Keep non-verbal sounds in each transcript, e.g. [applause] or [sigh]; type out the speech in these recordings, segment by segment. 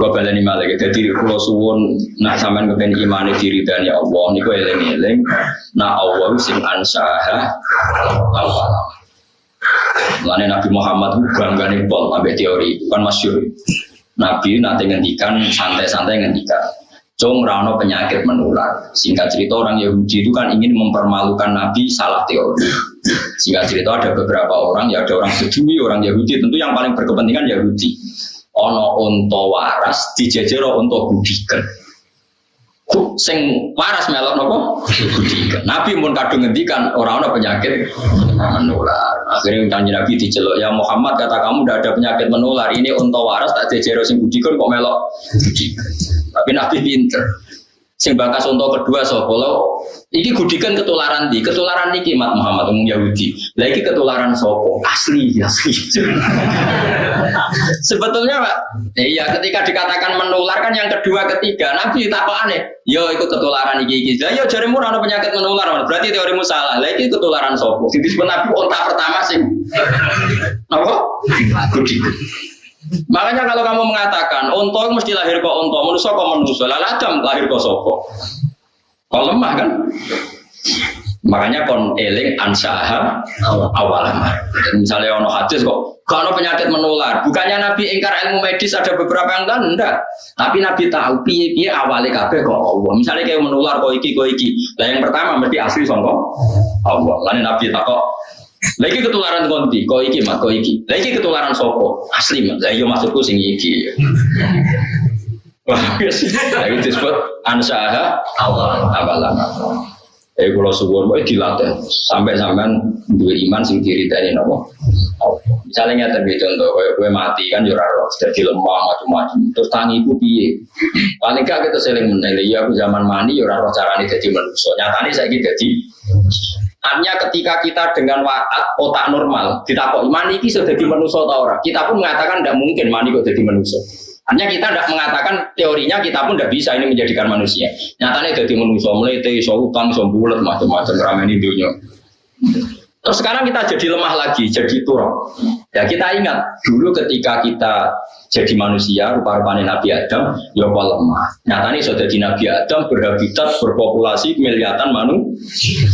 Kalau baleni malah jadi kalau suwun nak sampean kepen iman diri dan ya Allah niku eling eling nah Allah sing ansaha awal. Lain Nabi Muhammad bangga nih pol sampai teori kan masyur. Nabi nanti ngendikan santai-santai ngendikan. Cung rano penyakit menular. Singkat cerita orang Yahudi itu kan ingin mempermalukan Nabi salah teori. Singkat cerita ada beberapa orang, ya ada orang Sedui, orang Yahudi. Tentu yang paling berkepentingan Yahudi ono unta waras dijejero unta gudiken sing waras melok nopo? Gudiken Nabi pun kadung ngendikan orang ono penyakit menular. Akhirnya kanjeng Nabi diceluk ya Muhammad kata kamu udah ada penyakit menular. Ini unta waras tak jejero sing gudiken kok melok tapi Nabi pinter sing bakas untuk kedua so kalau iki gudikan ketularan di ketularan niki mat Muhammad umum Yahudi. Lagi ketularan sopo? Asli asli. [laughs] Sebetulnya pak iya ketika dikatakan menular kan yang kedua ketiga nabi aneh. Yo itu ketularan iki iki. Yo jarimu ada penyakit menular berarti teorimu salah. Lagi ketularan sopo? Disebut nabi onta pertama sih apa? Gudikan Makanya kalau kamu mengatakan unta mesti lahir kok unta, manusia kok manusia, lalu adam lahir kok sopo. Kok lemah kan? Makanya kon eling ansaha awalan. Misalnya ono hadis kok kalau penyakit menular, bukannya Nabi ingkar ilmu medis ada beberapa yang kan enggak. Tapi Nabi tahu piye piye awalnya kabeh kok Allah. Misalnya kayak menular kok iki kok iki. Lah yang pertama mesti asli songkok Allah. Lain Nabi tak kok lagi ketularan konti, kau iki mak, kau iki. Lagi ketularan sopo, asli mak. Saya masukku sing iki. Wah, lagi disebut ansaha awal awalan. Eh kalau suwon boleh dilatih sampai sampean dua iman sing diri dari nopo. Misalnya nyata contoh, gue mati kan jurah roh, jadi lemah macam-macam. Terus tangi itu piye? Paling gak kita seling menilai, ya aku zaman mani jurah roh caranya jadi manusia. Nyatanya saya jadi Artinya ketika kita dengan waat otak normal, kita kok mani ini sudah jadi manusia atau orang, kita pun mengatakan tidak mungkin mani kok jadi manusia. Artinya kita tidak mengatakan teorinya kita pun tidak bisa ini menjadikan manusia. Nyatanya jadi manusia, so utang, so macam-macam ramen dunia. Terus sekarang kita jadi lemah lagi, jadi turun. Ya kita ingat dulu ketika kita jadi manusia, rupa-rupanya Nabi Adam, ya apa lemah. Nyatanya sudah jadi Nabi Adam berhabitat, berpopulasi miliatan manusia.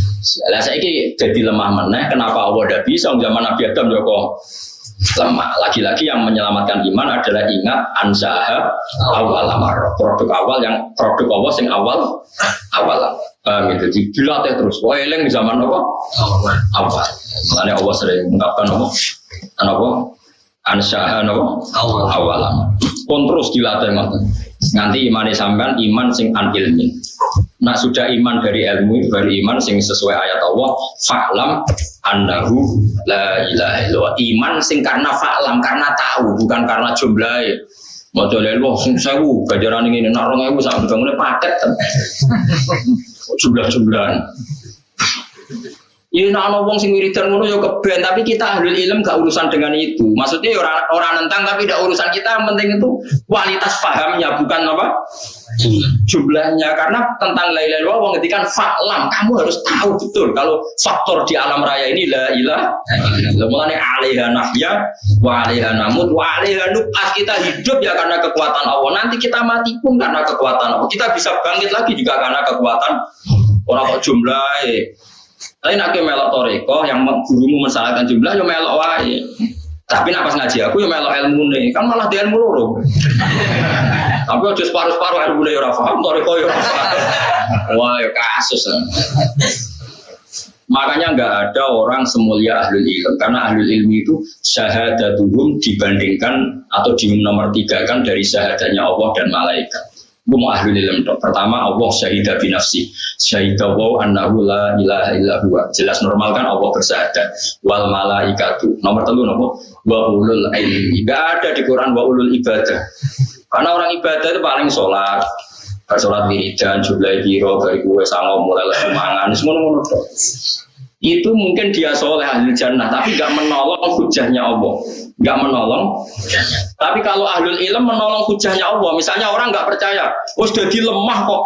Lah saya ini jadi lemah mana? Kenapa Allah tidak bisa? Zaman Nabi Adam ya lemah. Lagi-lagi yang menyelamatkan iman adalah ingat ansaha awal amar. Produk awal yang produk Allah sing awal awal. Paham itu? Jadi dilatih terus. Wah, eling di zaman apa? Awal. Makanya Allah sering mengungkapkan apa? Apa? Ansaha apa? Awal. Awal. Pun terus dilatih mata. Nanti iman sampean iman sing an ilmi. Nah sudah iman dari ilmu baru iman sing sesuai ayat Allah. Fa'lam annahu la ilaha illallah. Iman sing karena fa'lam karena tahu bukan karena jumlah. Jalan wah sing sewu gajaran ini narong ibu sampai bangunnya paket jumlah-jumlahan. Ini nak wong sing wiridan ngono ya keben, tapi kita ahli ilm gak urusan dengan itu. Maksudnya ya orang orang nentang tapi tidak urusan kita, yang penting itu kualitas pahamnya bukan apa jumlahnya karena tentang la ilaha illallah ngetikan faklam kamu harus tahu betul kalau faktor di alam raya ini la illallah. Mulane alaiha nahya wa alaiha namut wa alaiha kita hidup ya karena kekuatan Allah. Nanti kita mati pun karena kekuatan Allah. Kita bisa bangkit lagi juga karena kekuatan orang kok jumlah tapi nak melok toreko yang gurumu mensalahkan jumlah yo melok wae tapi nak pas ngaji aku ya melok ilmu nih, kan malah dia ilmu loro. Tapi aja separuh-separuh ilmu nih ya ora paham, toriko ya ora Wah, ya kasus. Makanya nggak ada orang semulia ahli ilmu karena ahli ilmu itu syahadatuhum dibandingkan atau di nomor tiga kan dari syahadatnya Allah dan malaikat. Gue mau ahli ilmu dok. Pertama Allah syahidah binafsi. Syahidah wa annahu la ilaha illa huwa. Jelas normal kan Allah bersahadat. Wal malaikatu. Nomor telu nopo wa ulul ilmi. Gak ada di Quran wa ulul ibadah. Karena orang ibadah itu paling sholat. Sholat wiridan, jumlah biro, dari gue sama mulai mangan, semua itu mungkin dia soleh ahli jannah tapi gak menolong hujahnya Allah. Nggak menolong tapi kalau ahlul ilm menolong hujahnya Allah misalnya orang nggak percaya oh sudah lemah kok.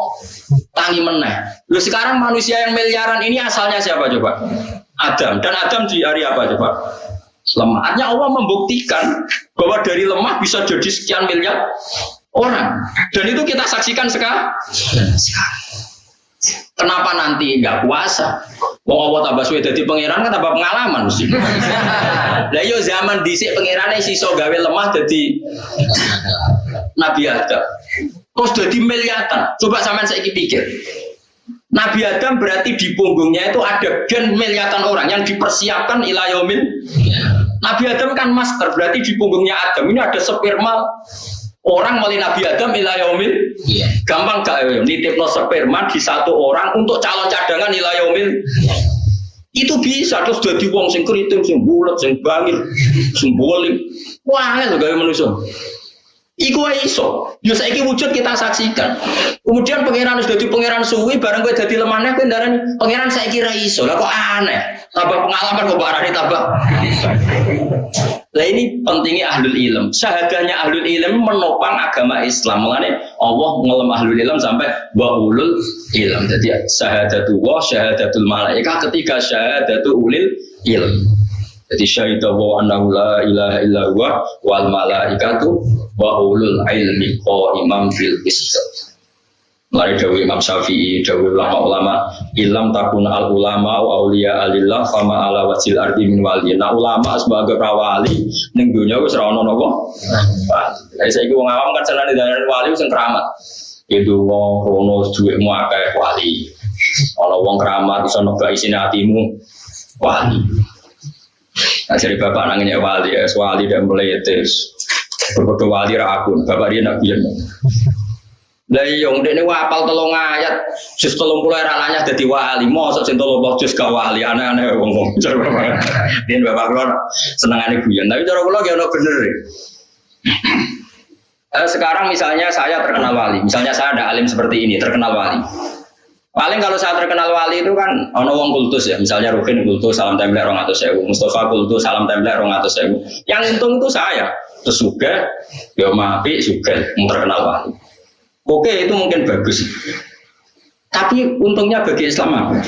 Tangi meneh. Lu sekarang manusia yang miliaran ini asalnya siapa coba? Adam. Dan Adam di hari apa coba lemah artinya Allah membuktikan bahwa dari lemah bisa jadi sekian miliar orang. Dan itu kita saksikan sekarang. Kenapa nanti nggak puasa? Mau Allah tambah suwe jadi pangeran kan tambah pengalaman mesti. [laughs] Lah yo zaman dhisik pangerane siso gawe lemah jadi Nabi Adam. Terus jadi miliatan. Coba sampean saya pikir. Nabi Adam berarti di punggungnya itu ada gen miliatan orang yang dipersiapkan ilayomin. Nabi Adam kan masker, berarti di punggungnya Adam ini ada sperma orang melalui Nabi Adam ilayomil yeah. gampang gak ya nitip no sperma di satu orang untuk calon cadangan ilayomil yeah. itu bisa terus jadi wong sing keriting sing bulat sing bangil sing boling wah itu gaya manusia Iku iso. Yo saiki wujud kita saksikan. Kemudian pangeran sudah di pangeran suwi bareng gue jadi lemahnya kendaraan pangeran saya kira iso. Lah kok aneh. Tambah pengalaman kok barani tambah. Lah ini pentingnya ahlul ilm. Syahadahnya ahlul ilm menopang agama Islam. Mengenai Allah ngelam ahlul ilm sampai wa ulul ilm. Jadi syahadatul wa syahadatul malaika ketika syahadatul ulil ilm. Jadi syahidah wa annahu la ilaha illa huwa wal malaikatu wa ulul ilmi imam bil qist. Mari dawi Imam Syafi'i, dawi ulama-ulama, ilam takun al ulama wa auliya alillah fama ala wajil ardi min wali. Nah ulama sebagai prawali ning dunya wis ora ono napa. Lah saiki wong awam kan senane dalan wali sing keramat. Itu wong rono dhuwitmu akeh wali. Ana wong keramat iso nebak isine atimu wali. Nah, jadi bapak nangnya wali, ya, wali dan meletes. Berbodoh wali rakun, bapak dia nak biar. Lah iya ndek ne wapal tolong ayat, jus tolong puluh era nanya jadi wali, mosok tolong boh jus gak wali, aneh-aneh wong wong. Dia bapak kula senengane guyon, tapi cara kula ya ono bener. Eh, sekarang misalnya saya terkenal wali, misalnya saya ada alim seperti ini terkenal wali. Paling kalau saya terkenal wali itu kan ono wong kultus ya, misalnya Rukin kultus salam template rong atau sewu, Mustafa kultus salam template rong atau sewu. Yang untung itu saya, terus juga, ya mapi juga terkenal wali. Oke itu mungkin bagus, tapi untungnya bagi Islam apa?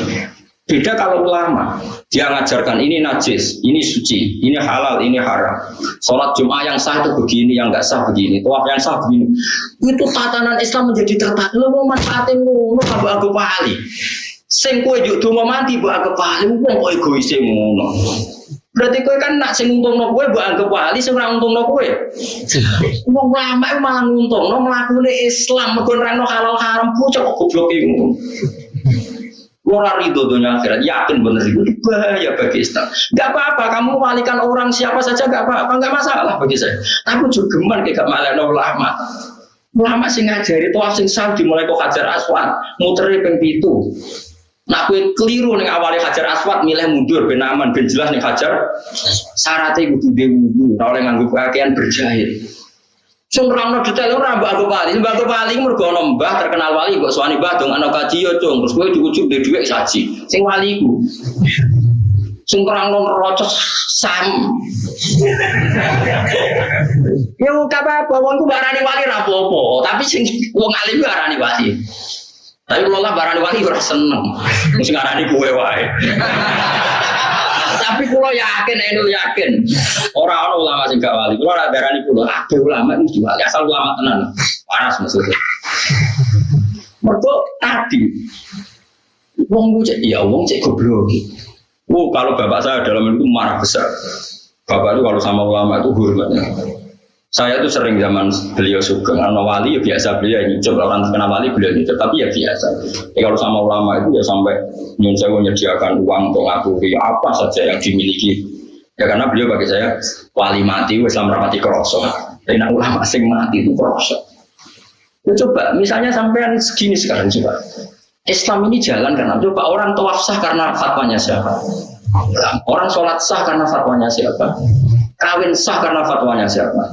Beda kalau ulama, dia ngajarkan ini najis, ini suci, ini halal, ini haram. Sholat Jum'ah yang sah itu begini, yang nggak sah begini. Tuaf yang sah begini. Itu tatanan Islam menjadi tertata. Lo mau manfaatin lo, lo kabu aku pahali. Sing kue juk donga mati mbok anggap wali, wong kok egois ngono. Berarti kowe kan nak sing untungno kowe mbok anggap wali, sing ora untungno kowe. Wong ulama iku malah nguntungno mlakune Islam, mergo nerangno halal haram, kok goblok ngono. Orang ridho dunia akhirat, yakin benar itu bahaya bagi Islam. Gak apa-apa, kamu walikan orang siapa saja gak apa-apa, gak masalah bagi saya. Tapi juga geman kayak gak malah ulama. Ulama sing ngajari tuh sing sah dimulai kok hajar aswad, muternya peng pitu. Nah, keliru nih awalnya hajar aswad, milih mundur, ben aman, ben jelas nih hajar. Syaratnya kudu dewu, oleh nganggup pakaian berjahit. Sing nerangno detail ora mbak aku wali, mbak aku wali mergo ana mbah terkenal wali mbok suwani mbah dong ana kaji yo cung, terus kowe diujuk dhe dhuwit saji. Sing wali iku. Sing nerangno rocos sam. Yo apa-apa wong ku barani wali ra apa tapi sing wong alim ku arani wali. Tapi kalau lah barani wali ora seneng. Sing arani kowe wae. Tapi kulo yakin, Enul yakin. Orang-orang ulama sing gak wali. Kulo ora darani kulo, ada ulama itu wali. Asal ulama tenan. Panas maksudnya. Mergo tadi wong cek ya wong cek goblok. Oh, kalau bapak saya dalam itu marah besar. Bapak itu kalau sama ulama itu hormatnya. Saya itu sering zaman beliau suka karena wali ya biasa beliau nyucup orang kenal wali beliau nyucup tapi ya biasa. Ya, kalau sama ulama itu ya sampai nyun saya menyediakan uang untuk ngakui apa saja yang dimiliki. Ya karena beliau bagi saya wali mati, Islam rapati kroso. Tapi nak ulama sing mati itu kroso. Ya coba misalnya sampai segini sekarang coba. Islam ini jalan karena coba orang tawaf sah karena fatwanya siapa? Orang sholat sah karena fatwanya siapa? Kawin sah karena fatwanya siapa?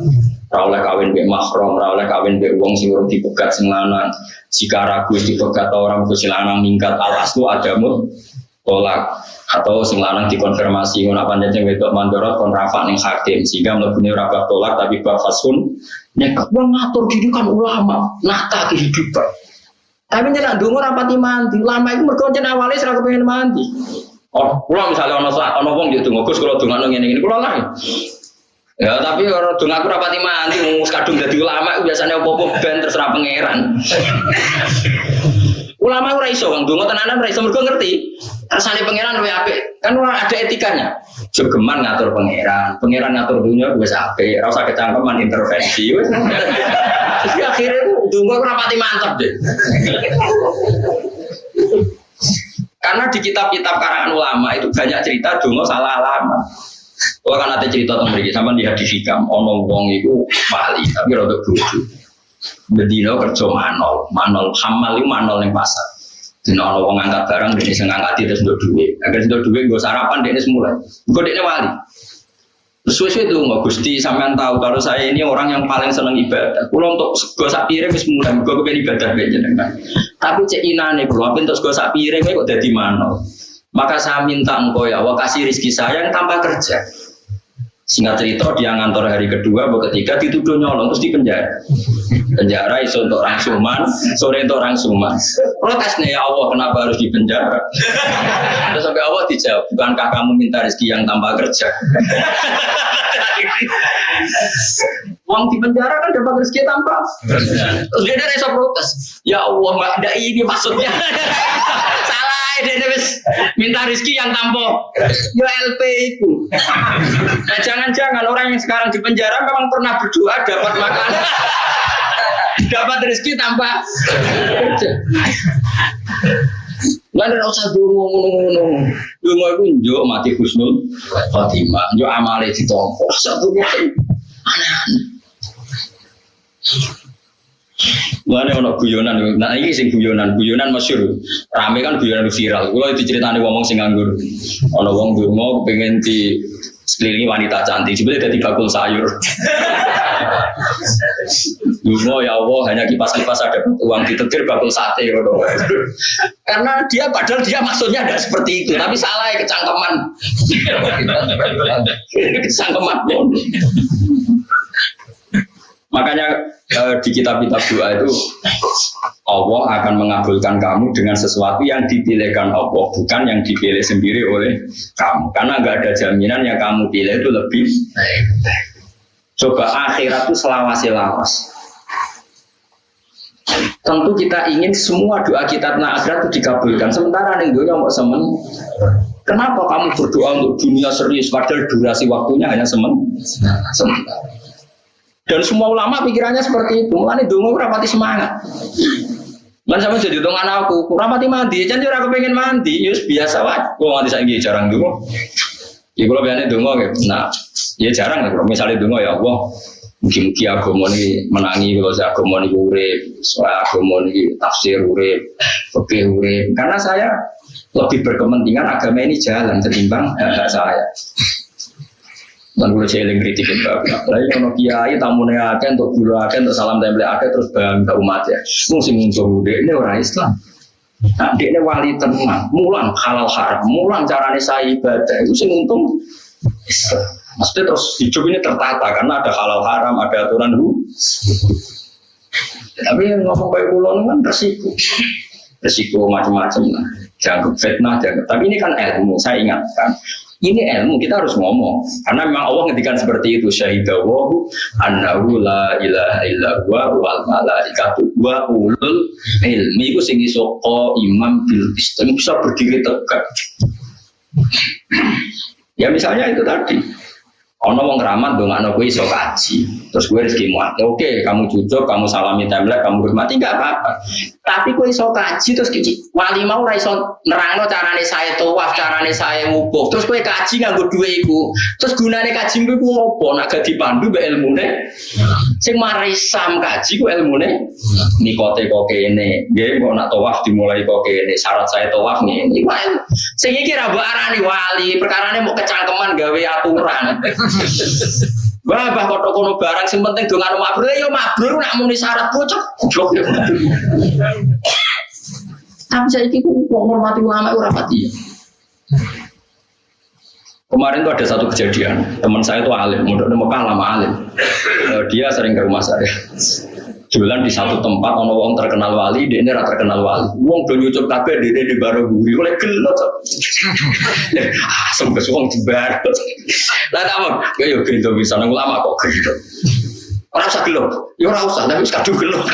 Rawleh kawin be mahram, rawleh kawin be wong sing urung dipegat sing lanang. Jika ragu dipegat orang sing lanang minggat alas itu ada mut tolak. Atau sing lanang dikonfirmasi ngono sing wedok mandorot kon rafa ning hakim. Sehingga mlebune ora tolak tapi bab fasun. Nek wong ngatur diri kan ulama nata kehidupan. Tapi jangan dungu rapati mandi lama itu mergo jeneng awale kepengin mandi. Oh, kalau misalnya ono ono wong gitu, Gus kalau dongan ngene ini, kalau lah Ya tapi orang dong aku rapati mandi, mau kadung jadi ulama biasanya opo ben terserah pangeran. [laughs] ulama ora iso kang donga tenanan ora iso mergo ngerti. Rasane pangeran luwih apik. Kan ora ada etikanya. Jogeman ngatur pangeran, pangeran ngatur dunia wis apik, ora usah kecangkeman intervensi. Jadi [laughs] akhirnya donga ora rapati mantep deh. [laughs] Karena di kitab-kitab karangan ulama itu banyak cerita donga salah alamat. Kalau kan ada cerita tentang mereka, lihat di hikam, ono wong itu wali, tapi rada bodoh. Bedino kerja manol, manol hamal itu manol yang pasar. Dino ono wong angkat barang, dia sing ngangkat itu sudah duit. Agar sudah duit, gue sarapan dia semula. Gue dia wali. Sesuai itu nggak gusti sampean tahu kalau saya ini orang yang paling seneng ibadah. Kalau untuk gue sak piring wis mulai gue kepengen ibadah beja dengan. Tapi cek inane kalau apa untuk gue sak piring kok jadi manol. Maka saya minta engkau ya, Allah kasih rizki saya yang tanpa kerja. Singkat cerita dia ngantor hari kedua, atau ketiga dituduh nyolong terus di penjara. Iso untuk orang suman, sore untuk orang suman. Protes nih ya Allah kenapa harus di penjara? Terus sampai Allah dijawab, bukankah kamu minta rezeki yang tanpa kerja? Uang di penjara kan dapat rezeki tanpa. Terus dia ada protes. Ya Allah, nggak ada ini maksudnya. Salah dia wis minta rezeki yang tampo yo LP itu nah jangan-jangan orang yang sekarang di penjara memang pernah berdoa dapat makan dapat rezeki tanpa Lan ora usah dungo ngono-ngono. Dungo iku njuk mati husnul khotimah, njuk amale ditampa. Satu aneh-aneh. Mana ono guyonan, nah ini sing guyonan, guyonan masyur. Rame kan guyonan viral. Kalau itu ceritanya ngomong sing nganggur. Ono wong mau pengen di sekelilingi wanita cantik, sebenarnya jadi bakul sayur. [laughs] Dungo ya Allah hanya kipas-kipas ada uang ditetir bakul sate Karena dia padahal dia maksudnya tidak seperti itu, tapi salah ya kecangkeman. [laughs] kecangkeman. Makanya eh, di kitab-kitab doa itu Allah akan mengabulkan kamu dengan sesuatu yang dipilihkan Allah, bukan yang dipilih sendiri oleh kamu. Karena nggak ada jaminan yang kamu pilih itu lebih. Coba akhirat itu selawasi-lawas. Tentu kita ingin semua doa kita tentang akhirat itu dikabulkan. Sementara nih dunia mau semen. Kenapa kamu berdoa untuk dunia serius padahal durasi waktunya hanya semen? Sementara. Dan semua ulama pikirannya seperti itu. Mulane dongo rapati semangat. Lan sama jadi dong anakku, rapati mandi, jangan aku pengen mandi, yus biasa wae. Gua mandi saya jarang dulu. Ya kalau biasanya dongo gitu. Nah, ya jarang lah. Misalnya dongo ya Allah, mungkin-mungkin agama ini menangi kalau saya agama ini urip, soal agama ini tafsir urip, fikih urip. Karena saya lebih berkepentingan agama ini jalan ketimbang hak saya. Dan gue jeling kritik itu. Lagi kalau kiai tamu akeh untuk guru akeh untuk salam tempel akeh terus bangga umat ya. Mungkin muncul ini orang Islam. Nah, dia ini wali tenang, mulang halal haram, mulang caranya saya ibadah itu sih untung. Maksudnya terus hidup ini tertata karena ada halal haram, ada aturan hu. Tapi ngomong kayak kulon kan resiko, resiko macam-macam lah. Jangan fitnah, jangan. Tapi ini kan ilmu, saya ingatkan. Ini ilmu kita harus ngomong. Karena memang Allah ngedikan seperti itu syahidawahu annahu la ilaha illa wal malaikatu wa ulul ilmi. Itu sing iso imam bil islam bisa berdiri tegak. ya misalnya itu tadi Ono wong ramat dong anak gue iso kaji, terus gue rezeki muat. Oke, kamu jujur, kamu salami template, kamu hormati nggak apa-apa. Tapi gue iso kaji terus kici. Wali mau ora iso nerangno carane saya tawaf, carane saya ngubuk. Terus gue kaji nganggo duwe iku. Terus gunane kaji gue ku ngopo? Nak gak dipandu mbek ilmune. Sing marai sam kaji ku ilmune nikote kok kene. Nggih, kok nak tawaf dimulai kok kene. Syarat saya tawaf nih. Sing iki ra arani wali, perkarane mau kecangkeman gawe aturan. Wah, bah kok kono barang sing penting dong anu mabrur ya mabrur nak muni syarat bocah. Tapi saya itu kok hormati ulama ora pati. Kemarin tuh ada satu kejadian, teman saya itu alim, mudah Mekah lama alim. Eh, dia sering ke rumah saya. Jualan di satu tempat, ono wong terkenal wali, dia ini terkenal wali. Wong do nyucup kabeh dia di baru guri, oleh gelot. Asam ke wong di baru. Lah tak ya yo gendo bisa nang lama kok gendo. Ora usah gelo. Ya ora usah, tapi wis kadung gelo.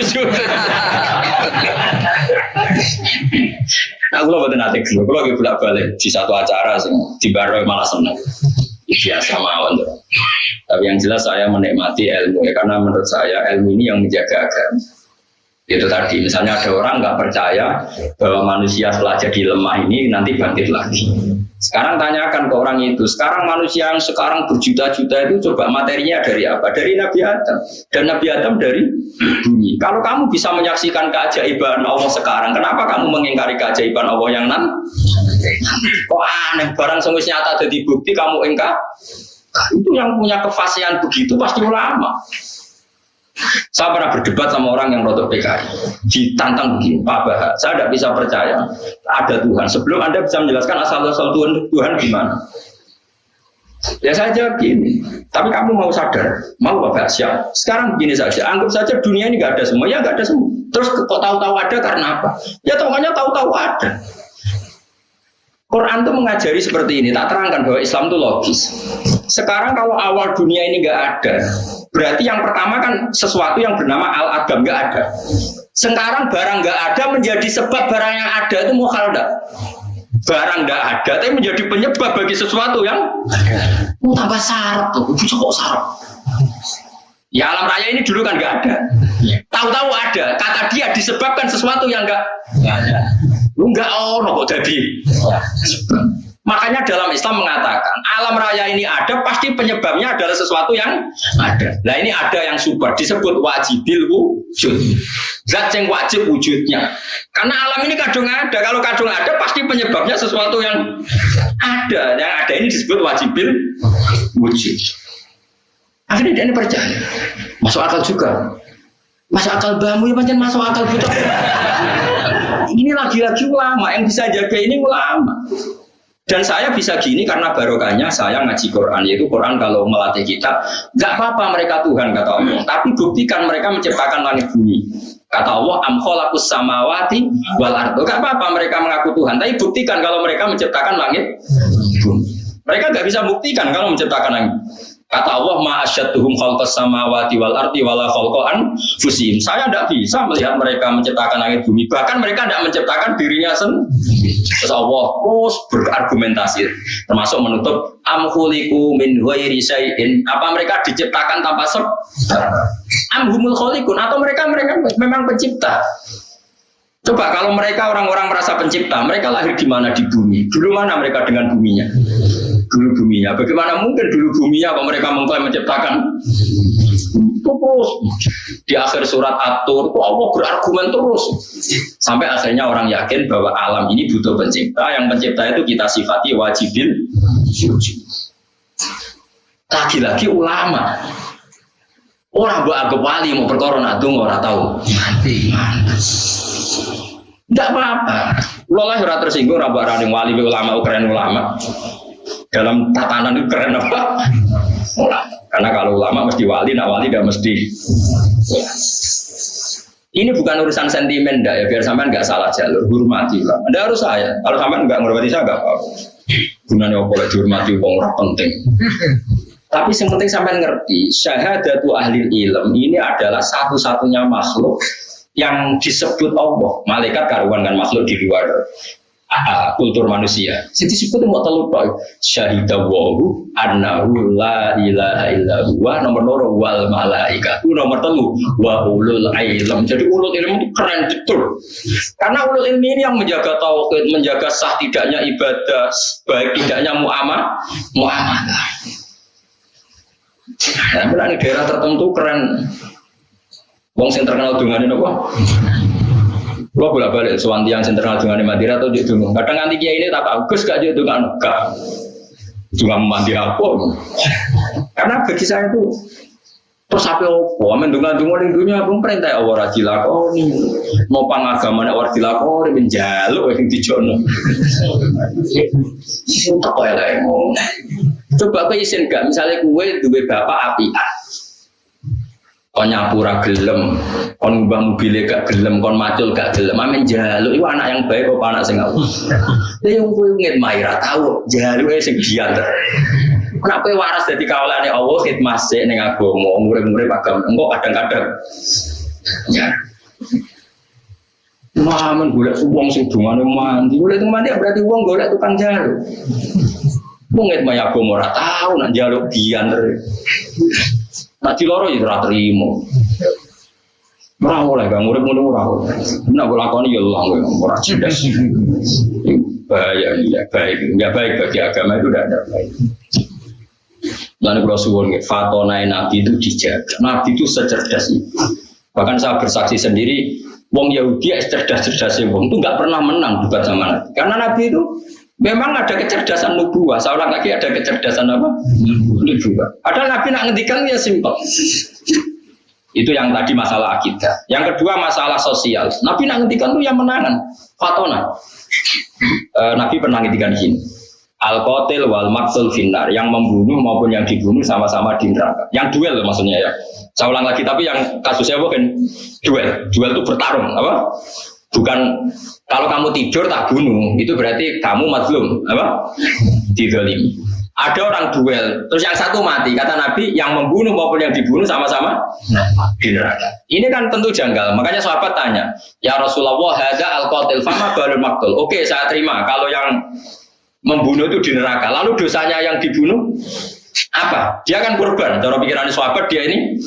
Aku lo betul nanti gelo. Kalau lagi bolak balik di satu acara sih di baru malah seneng. Biasa mawon. Tapi yang jelas saya menikmati ilmu ya karena menurut saya ilmu ini yang menjaga agama. Itu tadi, misalnya ada orang nggak percaya bahwa manusia setelah jadi lemah ini nanti bangkit lagi. Sekarang tanyakan ke orang itu, sekarang manusia yang sekarang berjuta-juta itu coba materinya dari apa? Dari Nabi Adam. Dan Nabi Adam dari bumi. Kalau kamu bisa menyaksikan keajaiban Allah sekarang, kenapa kamu mengingkari keajaiban Allah yang nan? Kok aneh, barang semuanya nyata jadi bukti kamu ingkar? Itu yang punya kefasihan begitu pasti ulama. Saya pernah berdebat sama orang yang rotok PKI, ditantang begini, Pak Bahak, saya tidak bisa percaya ada Tuhan. Sebelum Anda bisa menjelaskan asal-asal Tuhan, Tuhan gimana? Ya jawab gini, tapi kamu mau sadar, mau Bapak siap. Sekarang begini saja, anggap saja dunia ini nggak ada semua, ya nggak ada semua. Terus kok tahu-tahu ada karena apa? Ya tahunya tahu-tahu ada. Quran itu mengajari seperti ini, tak terangkan bahwa Islam itu logis. Sekarang kalau awal dunia ini nggak ada, berarti yang pertama kan sesuatu yang bernama al-adam nggak ada. Sekarang barang nggak ada menjadi sebab barang yang ada itu mukhal enggak? Barang nggak ada, tapi menjadi penyebab bagi sesuatu yang oh, tambah syarat tuh, bisa kok syarat. Ya alam raya ini dulu kan nggak ada. Tahu-tahu ada, kata dia disebabkan sesuatu yang nggak ada. Lu enggak ono kok jadi. Makanya dalam Islam mengatakan alam raya ini ada pasti penyebabnya adalah sesuatu yang ada. Nah ini ada yang super disebut wajibil wujud. Zat yang wajib wujudnya. Karena alam ini kadung ada. Kalau kadung ada pasti penyebabnya sesuatu yang ada. Yang ada ini disebut wajibil wujud. Akhirnya dia ini percaya. Masuk akal juga. Masuk akal bangun ya macam masuk akal buta ini lagi-lagi ulama yang bisa jaga ini ulama. Dan saya bisa gini karena barokahnya saya ngaji Quran yaitu Quran kalau melatih kita nggak apa-apa mereka Tuhan kata Allah. Tapi buktikan mereka menciptakan langit bumi. Kata Allah am khalaqus samawati wal ardo nggak apa-apa mereka mengaku Tuhan tapi buktikan kalau mereka menciptakan langit bumi. Mereka nggak bisa buktikan kalau menciptakan langit Kata Allah, ma'asyatuhum khalqas samawati wal arti wala khalqan fusim. Saya tidak bisa melihat mereka menciptakan langit bumi. Bahkan mereka tidak menciptakan dirinya sendiri. Terus Allah terus berargumentasi. Termasuk menutup amhuliku min ghairi syai'in. Apa mereka diciptakan tanpa sebab? Amhumul khalikun. Atau mereka mereka memang pencipta. Coba kalau mereka orang-orang merasa pencipta, mereka lahir di mana di bumi? Dulu mana mereka dengan buminya? Dulu buminya. Bagaimana mungkin dulu buminya kalau mereka mengklaim menciptakan? Terus di akhir surat atur kok Allah berargumen terus? Sampai akhirnya orang yakin bahwa alam ini butuh pencipta. Yang pencipta itu kita sifati wajibin. Lagi-lagi ulama. Orang buat agak wali mau perkara nak orang tahu. Mati. Tidak apa-apa. Lo lah tersinggung rabak rading wali ulama keren ulama dalam tatanan itu keren apa? Karena kalau ulama mesti wali, nak wali gak mesti. Ini bukan urusan sentimen, dah ya biar sampean nggak salah jalur, hormati lah. Anda harus saya. Kalau sampean nggak menghormati saya nggak apa-apa. Gunanya apa lagi dihormati uang orang penting. Tapi yang penting sampean ngerti, syahadatu ahli ilm ini adalah satu-satunya makhluk yang disebut Allah. Malaikat karuan kan makhluk di luar kultur manusia. Siti disebut mau telu tok. Syahidah wahu annahu la ilaha illa huwa nomor loro wal malaika. Itu nomor telu wa ulul ilm. Jadi ulul ilm itu keren betul. Karena ulul ilmi ini yang menjaga tauhid, menjaga sah tidaknya ibadah, baik tidaknya muamalah, muamalah. Nah, di daerah tertentu keren. Wong sing terkenal dengan ini apa? Lo bolak balik soal tiang sentral dengan Madura atau di Dungu. Kadang nanti kiai ini tak bagus gak jadi dengan gak. Cuma mandi apa? Karena bagi saya itu Terus apa opo? Amin dungan dungan ning dunia pun perintah ya Allah. Mau pangagama ora dilakoni menjaluk sing dijono. Untuk kaya lae Coba kowe isin gak misalnya kue duwe bapak api kon nyapura gelem, kon ngubah mobilnya gak gelem, kon macul gak gelem, amin jaluk, itu anak yang baik apa anak sing aku. Ya yang gue ngit maira tahu, ya sing giat. Kenapa waras dari kawalan Allah khidmat sih neng agama, murid-murid agama, enggak kadang-kadang. Ya. Mahaman golek uang sing dungane mandi, golek itu mandi berarti uang golek tukang jaluk. Wong ngit maya agama ora tahu nak jaluk gian Nak ciloro ya ora trimo. Ora oleh gak murid ngono ora oleh. Nak lakoni ya Allah ora cerdas. Bahaya ya baik. Ya baik bagi agama itu tidak ada baik. Lalu kalau suwon fatona nabi itu dijaga. Nabi itu secerdas itu. Bahkan saya bersaksi sendiri, wong Yahudi cerdas-cerdasnya wong itu nggak pernah menang debat sama Nabi. Karena Nabi itu Memang ada kecerdasan nubuah, seorang lagi ada kecerdasan apa? Nubuah. Padahal Nabi nak ngendikan ya simpel. Itu yang tadi masalah akidah. Yang kedua masalah sosial. Nabi nak ngendikan itu yang menangan. Fatona. E, Nabi pernah ngendikan gini. Al qatil wal maksul finnar yang membunuh maupun yang dibunuh sama-sama di neraka. Yang duel maksudnya ya. Saya ulang lagi tapi yang kasusnya bukan duel. Duel itu bertarung apa? Bukan kalau kamu tidur tak bunuh, itu berarti kamu mazlum, apa? Didolimi. Ada orang duel, terus yang satu mati. Kata Nabi, yang membunuh maupun yang dibunuh sama-sama di neraka. Ini kan tentu janggal. Makanya sahabat tanya, ya Rasulullah, hada al qatil fama balul maktul. Oke, saya terima. Kalau yang membunuh itu di neraka, lalu dosanya yang dibunuh apa? Dia kan korban. Cara pikiran sahabat dia ini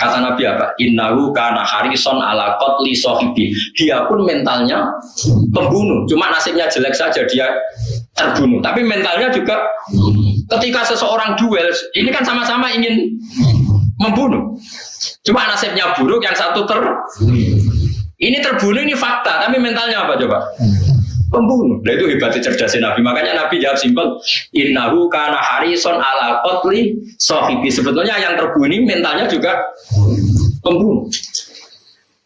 kata Nabi apa? Innahu kana harison ala qatli sahibi. Dia pun mentalnya pembunuh. Cuma nasibnya jelek saja dia terbunuh. Tapi mentalnya juga ketika seseorang duel, ini kan sama-sama ingin membunuh. Cuma nasibnya buruk, yang satu ter ini terbunuh ini fakta, tapi mentalnya apa coba? Pembunuh. Nah itu hebatnya cerdasnya Nabi. Makanya Nabi jawab simpel, Innahu kana harison ala kotli sohibi. Sebetulnya yang terbunuh mentalnya juga pembunuh.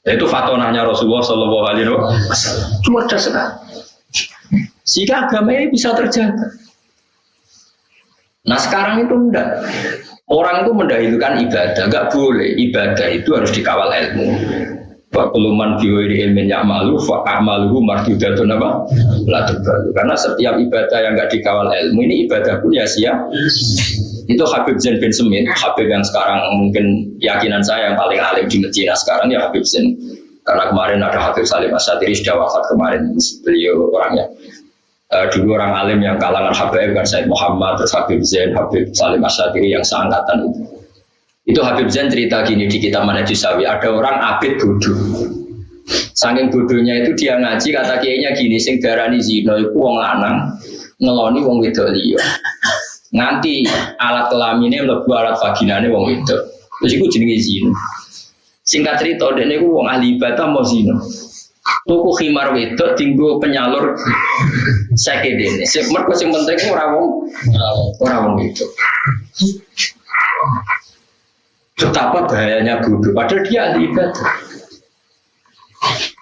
Nah, itu fatonanya Rasulullah Shallallahu Alaihi Wasallam. Cerdas sekali. Sehingga agama ini bisa terjaga. Nah sekarang itu enggak. Orang itu mendahulukan ibadah, enggak boleh. Ibadah itu harus dikawal ilmu. Wa kuluman biwiri ilmin malu fa amaluhu mardudatun apa? La terbalu. Karena setiap ibadah yang enggak dikawal ilmu ini ibadah pun ya sia. Itu Habib Zain bin Semit, Habib yang sekarang mungkin keyakinan saya yang paling alim di Medina sekarang ya Habib Zain. Karena kemarin ada Habib Salim Asyadiri sudah wafat kemarin beliau orangnya. Uh, dulu orang alim yang kalangan Habib kan Said Muhammad, terus Habib Zain, Habib Salim Asyadiri yang seangkatan itu itu Habib Zain cerita gini di kitab Manajisawi, ada orang abid bodoh. Saking bodohnya itu dia ngaji kata kiainya gini, sing darani zina iku wong lanang ngeloni wong wedok liya. Nganti alat kelaminnya mlebu alat vaginane wong wedok. Terus iku jenenge zina. Singkat cerita dene iku wong ahli ibadah mau zina. Tuku khimar wedok tinggu penyalur [laughs] sakit dene. Sing mergo sing penting ora wong ora wong wedok betapa bahayanya bodoh. Padahal dia ahli ibadah.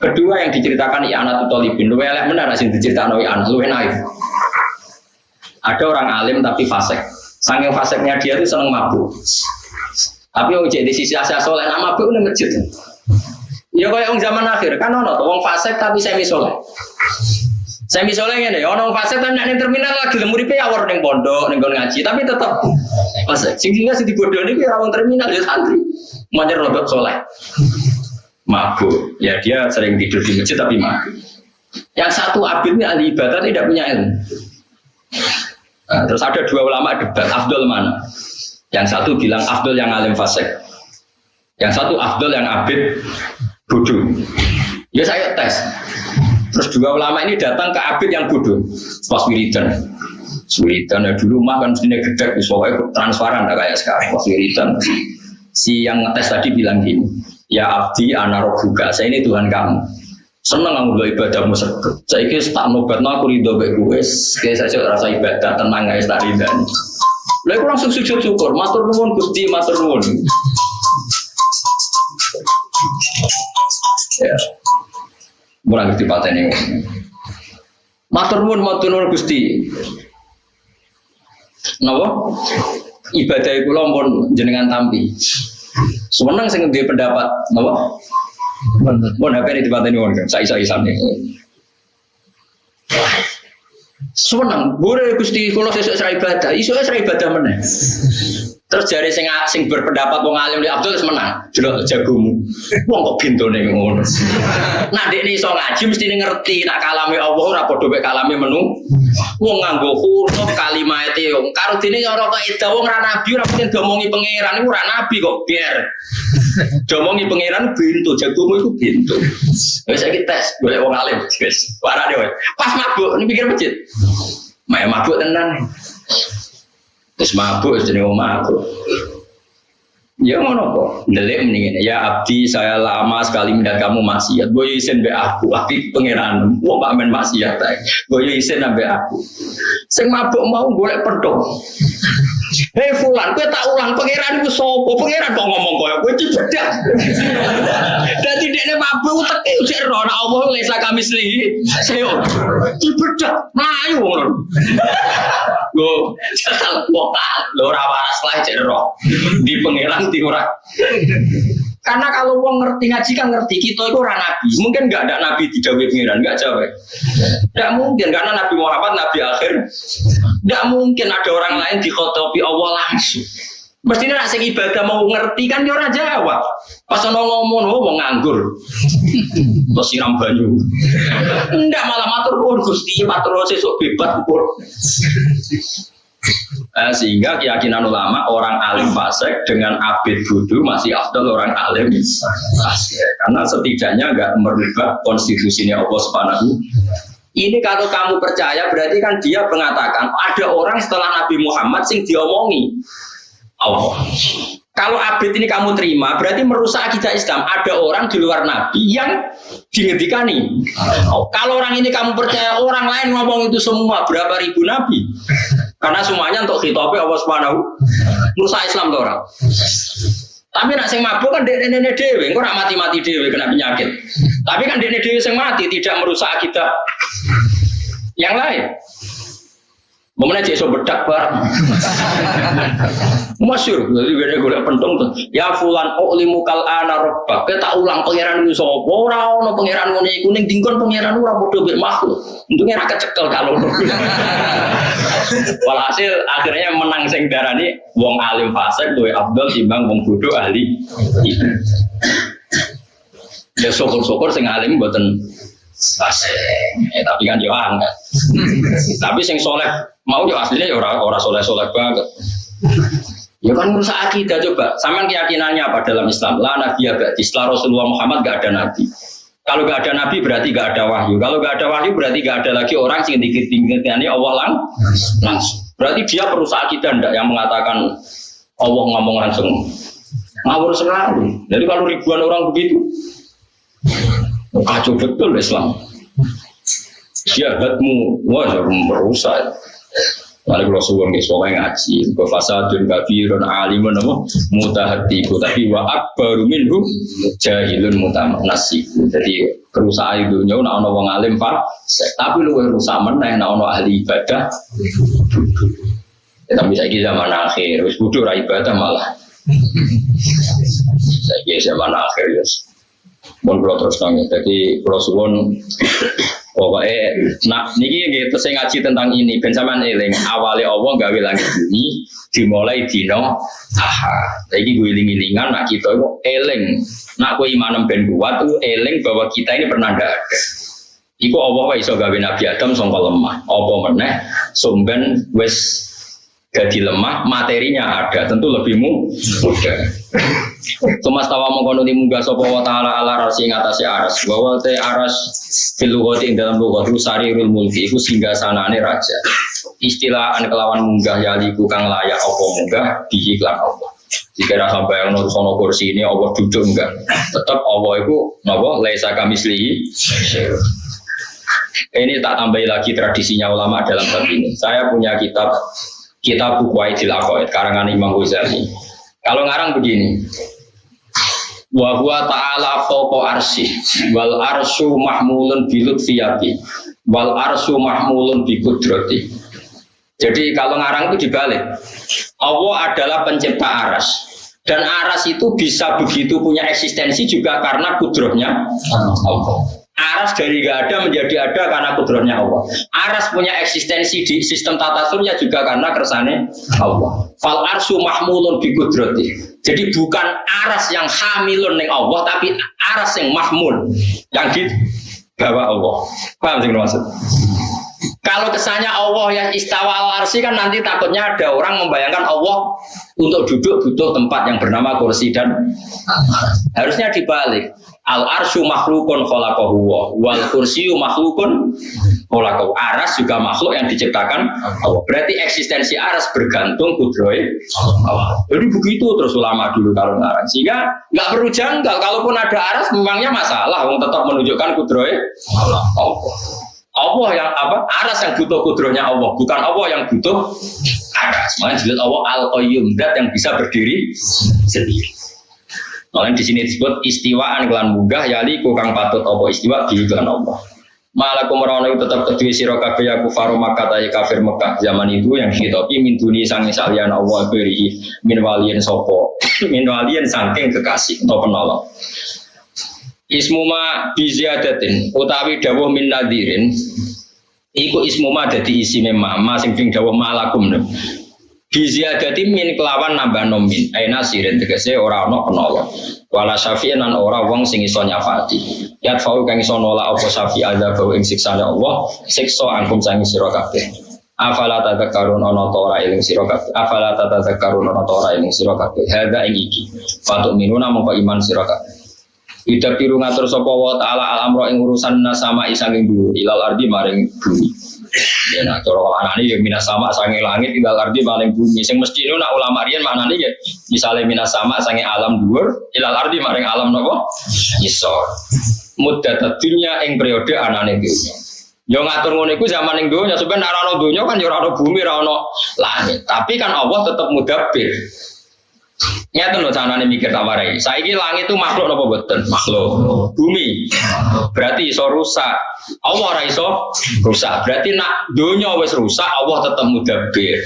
Kedua yang diceritakan anak Tutolibin lu elek benar sih diceritakan anak lu naif. Ada orang alim tapi fasek saking faseknya dia itu seneng mabuk. Tapi yang jadi sisi asal soleh nama mabuk udah masjid. Ya kayak orang zaman akhir. Kan ono orang fasek tapi semi soleh saya misalnya ini, orang fase tapi nih terminal lagi lemuri pe awar neng pondok, neng ngaji, tapi tetap fase. Sing sehingga si dibodoh ini orang terminal ya santri, manjer rodok soleh, mabuk. Ya dia sering tidur di masjid tapi mabuk. Yang satu abidnya ahli ibadah tidak punya ilmu. Nah, terus ada dua ulama debat, Abdul mana? Yang satu bilang Abdul yang alim fasek, yang satu Abdul yang abid bodoh. Ya saya tes, Terus dua ulama ini datang ke abid yang bodoh, pas wiridan. Wiridan ya dulu mah kan sini gede, soalnya transparan kayak sekarang pas wiridan. Si yang ngetes tadi bilang gini, ya abdi buka, saya ini Tuhan kamu. Seneng kamu lo ibadahmu seket. Saya kira tak nobat aku ridho baik gue, kayak saya rasa ibadah tenang guys tak ridho. Lalu langsung sujud syukur, matur nuwun Gusti, matur nuwun. Ya. Murah ngerti pateni. Matur nuwun, matur nuwun Gusti. Napa? Ibadah kula pun jenengan tampi. Seneng sing duwe pendapat napa? Mun HP ini dipateni wong saya isa-isane. Seneng, boleh Gusti kula sesuk ibadah, serai ibadah meneh. Terus jari sing sing berpendapat wong alim di Abdul menang. Jelok jagomu. Wong kok bintone ngono. Nah dek iso ngaji mesti ngerti nak kalame Allah ora padha mek kalame menu. Wong nganggo huruf kalimat e karo dene ora kok ida wong ra nabi ora mungkin domongi pangeran iku ora nabi kok biar. Domongi pangeran bintu jagomu iku bintu. Wis saiki tes golek wong alim wis. Wae. Pas mabuk ini pikir masjid. Mak mabuk tenan. Terus mabuk jadi mau mabuk. Ya ngono kok. Delik mendingan. Ya abdi saya lama sekali melihat kamu maksiat. Gue izin be aku. Abdi pangeran. Wah pak men maksiat. Gue izin be aku. Sing mabuk mau golek pedong. [laughs] Hei fulan, gue tak ulang pangeran itu sopo, pangeran kok ngomong gue cibedak. Dan tidak nih mabuk teki usir roh, Allah lesa kami sendiri, saya cibedak, ngono. [laughs] Gue jatah kota, lo rawaras lah cek roh, di pangeran tiurak. Karena kalau wong ngerti ngaji kan ngerti kita itu orang nabi. Mungkin nggak ada nabi di Dawi Pengiran, nggak jawab. Nggak mungkin karena Nabi Muhammad nabi akhir. Nggak mungkin ada orang lain di dikotopi Allah langsung. Mestinya rasa ibadah mau ngerti kan dia orang jawab. Pas ono ngomong, oh mau nganggur. Terus siram banyu. Enggak malah matur pun Gusti, matur sesuk bebas pun. Eh, sehingga keyakinan ulama orang alim fasik dengan abid budu masih afdal orang alim karena setidaknya nggak merubah konstitusinya Allah Subhanahu. Ini kalau kamu percaya berarti kan dia mengatakan ada orang setelah Nabi Muhammad sing diomongi. Allah kalau abid ini kamu terima, berarti merusak akidah Islam. Ada orang di luar Nabi yang dihentikan Oh, kalau orang ini kamu percaya orang lain ngomong itu semua berapa ribu Nabi? Karena semuanya untuk hitopnya Allah Subhanahu merusak Islam tuh orang. Tapi nak sing mabuk kan dek nenek dewe, engko mati-mati dewe kena penyakit. Tapi kan dek dewe sing mati tidak merusak akidah yang lain. Mana cek so bedak bareng. [laughs] Masyur, jadi gue gue pentung tuh. Ya fulan oh limu kal ana robba. Kita ulang pangeran itu so. Ora no pangeran ini kuning dingkon pangeran ora bodoh ber makhluk. Untungnya rakyat cekel kalau. [laughs] Walhasil akhirnya menang sing darani wong alim fasik tuh Abdul timbang wong bodoh ahli. Ya syukur-syukur sing alim buatan fasik. Eh, tapi kan yo angkat. [laughs] tapi sing soleh mau yo aslinya ya orang orang soleh soleh banget. Ya kan merusak akidah coba. Sama keyakinannya apa dalam Islam? La nabi abadi. Setelah Rasulullah Muhammad gak ada nabi. Kalau gak ada nabi berarti gak ada wahyu. Kalau gak ada wahyu berarti gak ada lagi orang yang dikit-dikitnya Allah lang langsung. Berarti dia perusak akidah ndak yang mengatakan Allah ngomong langsung. Ngawur sekali. Jadi kalau ribuan orang begitu, kacau betul Islam. Jahatmu, wah merusak. Lalu kalau suwon ke soalnya ngaji, ke fasadun kafirun alimun apa mutahatiku, tapi wa akbaru minhu jahilun mutamanasiku. Jadi kerusakan nyawa nak ono wong alim pak, tapi lu rusak meneh nak ono ahli ibadah. Ya, tapi saya zaman akhir, wis bodoh ibadah malah. Saya zaman akhir ya. Mohon kalau terus nangis. Jadi kalau suwon Pokoknya, nah niki gitu saya ngaji tentang ini. Ben sampean eling awalnya Allah gawe langit bumi dimulai dino aha. Lagi gue iling-ilingan nak kita itu eling. Nak gue iman ben kuat tuh eling bahwa kita ini pernah ada. Iku Allah wa iso gawe Nabi Adam sangka lemah. Apa meneh sumben wes jadi lemah, materinya ada, tentu lebih mudah. Tumas tawa mengkono di munggah sopo wa ta'ala ala rasi ngatasi aras. Bahwa te aras fil ing dalam lughati sarirul mulki iku singgah sanane raja. Istilah an kelawan munggah yaliku kang layak apa munggah bihi lan. Jika sampai yang nurut sono kursi ini Allah duduk enggak, tetap Allah itu napa kami Ini tak tambahi lagi tradisinya ulama dalam bab ini. Saya punya kitab kita buku Aidil Aqaid karangan Imam Ghazali. Kalau ngarang begini, wa huwa ta'ala fawqa arsy wal arsyu mahmulun bi lutfiyati wal arsyu mahmulun bi qudrati. Jadi kalau ngarang itu dibalik. Allah adalah pencipta aras. Dan aras itu bisa begitu punya eksistensi juga karena kudrohnya Allah Aras dari gak ada menjadi ada karena kudrohnya Allah. Aras punya eksistensi di sistem tata surya juga karena kersane Allah. Fal arsu mahmulun bi kudroti. Jadi bukan aras yang hamilun neng Allah, tapi aras yang mahmul yang di bawah Allah. Paham sih maksud? Kalau kesannya Allah yang istawa al arsi kan nanti takutnya ada orang membayangkan Allah untuk duduk butuh tempat yang bernama kursi dan harusnya dibalik. Al arsyu makhlukun khalaqahu wal kursiyu makhlukun khalaqahu. Aras juga makhluk yang diciptakan Allah. Berarti eksistensi aras bergantung kudroy Allah. Jadi begitu terus ulama dulu kalau ngarang. Sehingga nggak perlu janggal. Kalaupun ada aras memangnya masalah. Wong tetap menunjukkan kudroy Allah. Allah yang apa? Aras yang butuh kudrohnya Allah, bukan Allah yang butuh aras. Makanya jelas Allah al qayyum yang bisa berdiri sendiri. Makanya di sini disebut istiwaan kelan munggah yali kang patut apa istiwa kelan Allah. Malah kumrono tetap kedua siro kabeh ya kufaru Makkah tayi kafir Mekah zaman itu yang hitopi min duni sang salian Allah beri min walian sopo [coughs] min walian sangking kekasih atau penolong. Ismuma biziadatin utawi dawuh min nadirin Iku ismuma dadi isi memang masing sing dawuh malakum Biziadati min kelawan nambah nomin Aina sirin tegese ora ana penolong Wala syafi'in ora wong sing iso nyafati. Yat fau kang iso nolak apa syafi' ada bau ing siksane Allah Siksa angkum sangi kabeh. Afala tadzakarun ana ta ora eling sira kabeh. Afala tadzakarun ana ta ora eling sira kabeh. Hada ing iki. Fatuk minuna mongko iman kabeh. Ida biru ngatur sapa wa taala al amro ing urusan nasama isanging dulu ilal ardi maring bumi Ya nah cara maknane ya minas sama sange langit tinggal ardi paling bumi. Sing mesti nu nak ulama riyen maknane ya misale minas sama sange alam dhuwur ilal ardi maring alam napa? Isor. Muddat dunya ing periode anane dunya. Yo ngatur ngono iku zaman ning donya sebenarnya ora ono donya kan yo ora ono bumi ora ono langit. Tapi kan Allah tetap mudabbir. Nyata loh sana nih mikir tawarai. Saya ini langit itu makhluk apa betul? Makhluk. Bumi. Berarti iso rusak. Allah ora iso rusak. Berarti nak dunia wes rusak, Allah tetap mudabir.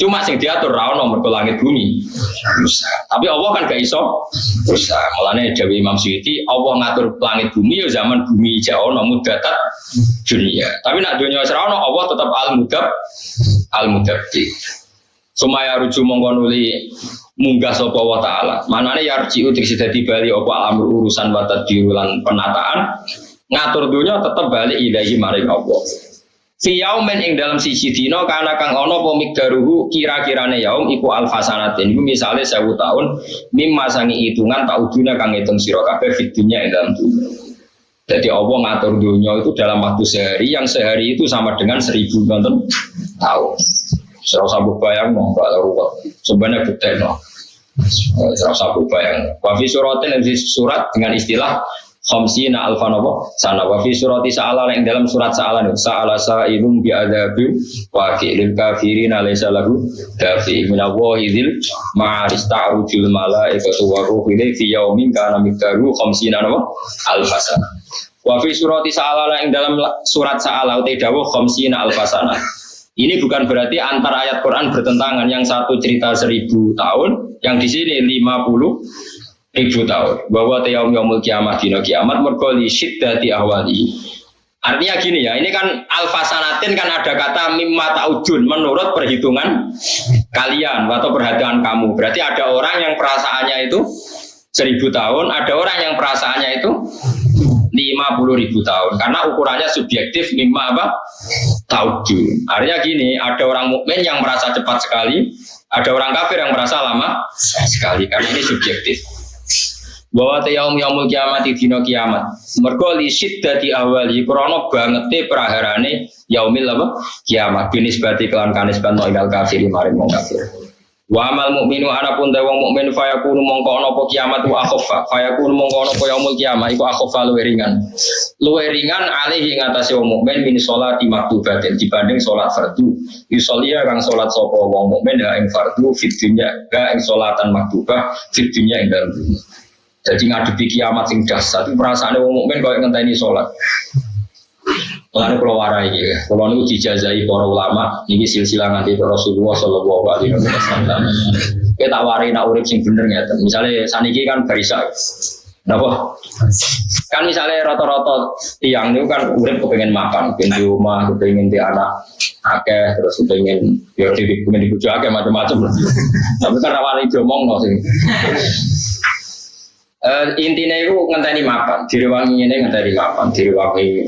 Cuma sing diatur ra ono mergo langit bumi rusak. Tapi Allah kan gak iso rusak. Mulane Dewi Imam Suyuti, Allah ngatur langit bumi ya zaman bumi jauh ono mudatat dunia. Tapi nak dunia wes ono, Allah tetap al mudab al mudabir. Sumaya rujuk mongkonuli munggah sapa wa taala. Manane yarji utik dadi bali apa alamur urusan wa penataan ngatur dunia tetap balik ilahi maring Allah. Fi yaumin ing dalam siji dina kana kang ana apa migdaruhu kira-kirane yaum iku alfasanatin. Iku misale 1000 tahun mimma sangi hitungan tauduna kang hitung sira kabeh fit dunya ing dalam dunia. Jadi Allah ngatur dunia itu dalam waktu sehari yang sehari itu sama dengan seribu tahun. Serau sabu bayang no, enggak ruwet. Sebenarnya bukti no. Serau sabu bayang. Wafi suratin yang surat dengan istilah khamsina alfan apa sana wafi surati sa'ala yang dalam surat sa'ala sa'ala sa'ilum bi'adabi wa lil kafirin alaysa lahu dafi min Allahi dzil ma'aris ta'rujul malaikatu wa ruhu fi yaumin kana miqdaru khamsina apa alfasana wa fi surati sa'ala yang dalam surat sa'ala utai dawuh khamsina alfasana ini bukan berarti antara ayat Quran bertentangan yang satu cerita seribu tahun, yang di sini lima puluh ribu tahun. Bahwa tiap yaumul kiamat dino kiamat merkoli syiddati awali. Artinya gini ya, ini kan alfasanatin kan ada kata mimma taujun menurut perhitungan kalian atau perhatian kamu. Berarti ada orang yang perasaannya itu seribu tahun, ada orang yang perasaannya itu 50 ribu tahun. Karena ukurannya subjektif mimma apa? Tauju artinya gini ada orang mukmin yang merasa cepat sekali ada orang kafir yang merasa lama sekali karena ini subjektif. Bahwa yaum yaumul kiamat dino kiamat. Mergo li syiddati awali krana bangete praharane yaumil apa? Kiamat. Binis bati kelan kanis banto ilal kafir maring wong kafir Wa amal mukminu anapun te wong mukmin fayakunu mongko ana apa kiamat wa akhafa. Fayakunu mongko ana apa yaumul kiamat iku akhafa luwih ringan. Luwih ringan alih ing atase wong mukmin min salati maktubatin dibanding salat fardu. Yusollia kang salat sapa wong mukmin ya ing fardu fit dunya ga ing salatan maktubah fit dunya ing dalem dunya. Jadi ngadepi kiamat sing dahsyat itu perasaane wong mukmin koyo ngenteni salat. Lalu kalau warai ya, kalau nu dijazai para ulama, ini silsilah nanti Rasulullah Shallallahu Alaihi Wasallam. Kita warai nak urip sing bener ya, misalnya saniki kan barisa, Napa? Kan misalnya rata-rata tiang itu kan urip kepengen makan, kepengen di rumah, kepengen di anak, akeh terus kepengen ya di kepengen di akeh macam-macam. Tapi kan rawani diomong no sih. Uh, intinya itu ngenteni makan, direwangi ini ngenteni makan, direwangi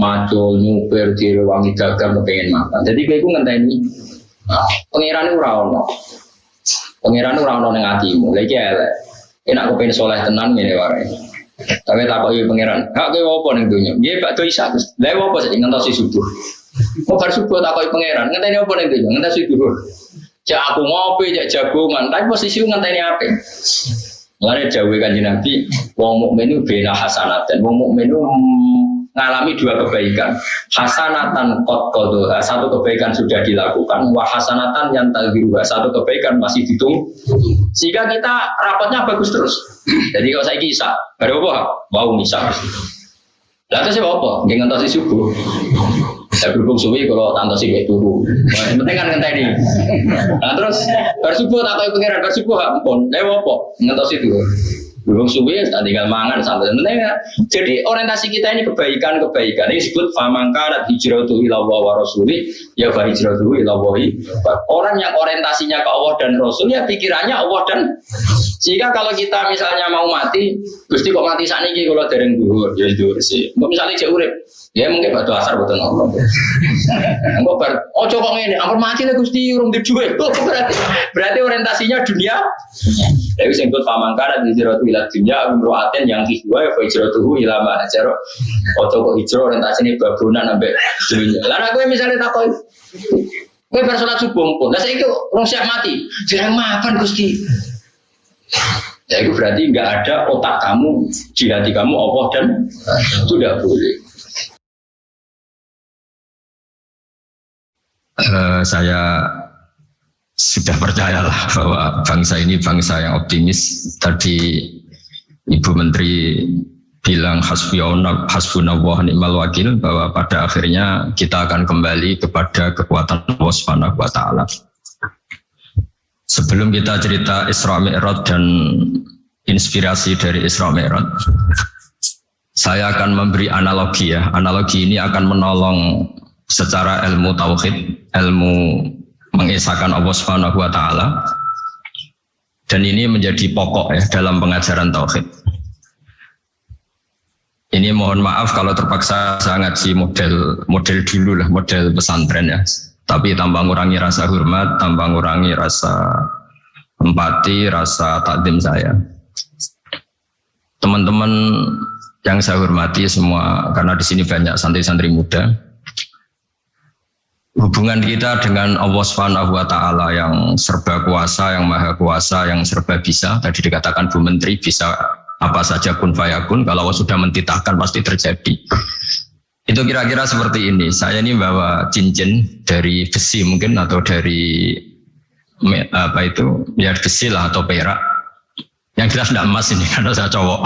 macul, nyupir, diri, wangi dagang, kepengen makan. Jadi kayak gue ngenteni. Pengiran itu rawon. Pengiran itu rawon yang hatimu. Lagi ya, enak aku pengen soleh tenang ini warai. Tapi tak kau pengiran. Kak gue apa nih dunia? Dia pak tuh isa. Dia apa sih si subuh. Mau bar subuh tak kau pengiran. Ngenteni apa nih dunia? Ngentasi subuh. Cak aku ngopi, cak jagungan. Tapi posisi ngenteni apa? Lalu jauh kan nabi, wong mukmin itu bela hasanat dan wong mukmin mengalami dua kebaikan. Hasanatan kot kodoha, satu kebaikan sudah dilakukan. Wah hasanatan yang dua satu kebaikan masih ditunggu. Sehingga kita rapatnya bagus terus. [clears throat] Jadi kalau saya kisah, baru apa? Wow misal. Lalu saya apa? Dengan tasi subuh. Saya berhubung suwi kalau tante sih kayak turu. Yang penting kan ngenteni. Nah terus bersubuh tak kau pengiran ampun. Lewat apa? Ngentos itu. Belum suwi, tinggal mangan sampai sebenarnya. Jadi orientasi kita ini kebaikan-kebaikan. Ini disebut famangka hijratu ila wa rasuli ya fa hijratu ila Orang yang orientasinya ke Allah dan Rasul ya pikirannya Allah dan sehingga kalau kita misalnya mau mati, Gusti kok mati saat ini kalau dereng dhuwur, ya dhuwur sih. Misalnya cek ya mungkin batu asar betul Allah. [laughs] Enggak bar, oh coba ini, ampun mati lah Gusti urung dijual. [laughs] Berarti berarti orientasinya dunia. Jadi singkut pamangkara di jero wilayah dunia umroaten yang kedua ya jero tuhu ilama jero. Oh coba hijrah orientasi ini babunan sampai dunia. Lalu aku misalnya takoi, Gue bersolat subuh pun, nah saya itu orang siap mati, jangan maafkan Gusti. Ya itu berarti nggak ada otak kamu di hati kamu Allah dan itu tidak boleh. Uh, saya sudah percayalah bahwa bangsa ini bangsa yang optimis. Tadi Ibu Menteri bilang hasbunallah ni'mal wakil bahwa pada akhirnya kita akan kembali kepada kekuatan Allah Subhanahu wa taala. Sebelum kita cerita Isra Mi'raj dan inspirasi dari Isra Mi'raj, saya akan memberi analogi ya. Analogi ini akan menolong secara ilmu tauhid, ilmu mengesahkan Allah Subhanahu wa taala. Dan ini menjadi pokok ya dalam pengajaran tauhid. Ini mohon maaf kalau terpaksa saya ngaji model model dulu lah, model pesantren ya. Tapi tambah ngurangi rasa hormat, tambah ngurangi rasa empati, rasa takdim saya. Teman-teman yang saya hormati semua, karena di sini banyak santri-santri muda. Hubungan kita dengan Allah Subhanahu wa taala yang serba kuasa, yang maha kuasa, yang serba bisa. Tadi dikatakan Bu Menteri bisa apa saja pun fayakun, kalau Allah sudah mentitahkan pasti terjadi. Itu kira-kira seperti ini. Saya ini bawa cincin dari besi mungkin atau dari apa itu ya besi lah atau perak. Yang jelas tidak emas ini [laughs] karena saya cowok.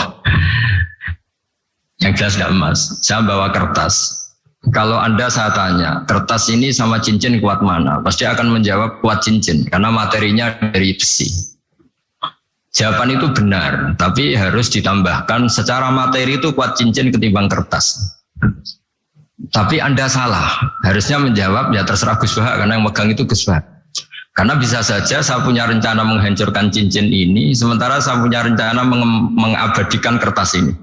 Yang jelas tidak emas. Saya bawa kertas. Kalau Anda saya tanya, kertas ini sama cincin kuat mana? Pasti akan menjawab kuat cincin karena materinya dari besi. Jawaban itu benar, tapi harus ditambahkan secara materi itu kuat cincin ketimbang kertas. Tapi Anda salah. Harusnya menjawab ya terserah Gus Bahak karena yang megang itu Gus Bahak. Karena bisa saja saya punya rencana menghancurkan cincin ini, sementara saya punya rencana meng mengabadikan kertas ini.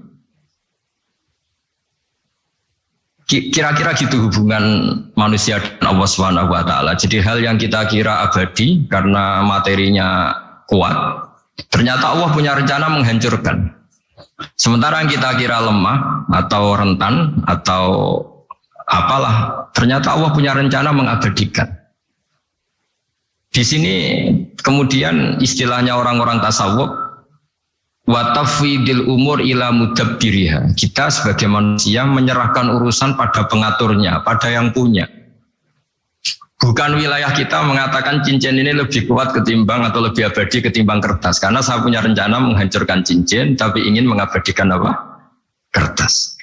Kira-kira gitu hubungan manusia dan Allah Subhanahu wa taala. Jadi hal yang kita kira abadi karena materinya kuat, ternyata Allah punya rencana menghancurkan. Sementara yang kita kira lemah atau rentan atau apalah, ternyata Allah punya rencana mengabadikan. Di sini kemudian istilahnya orang-orang tasawuf watafidil umur ila mudabbiriha. Kita sebagai manusia menyerahkan urusan pada pengaturnya, pada yang punya. Bukan wilayah kita mengatakan cincin ini lebih kuat ketimbang atau lebih abadi ketimbang kertas. Karena saya punya rencana menghancurkan cincin, tapi ingin mengabadikan apa? Kertas.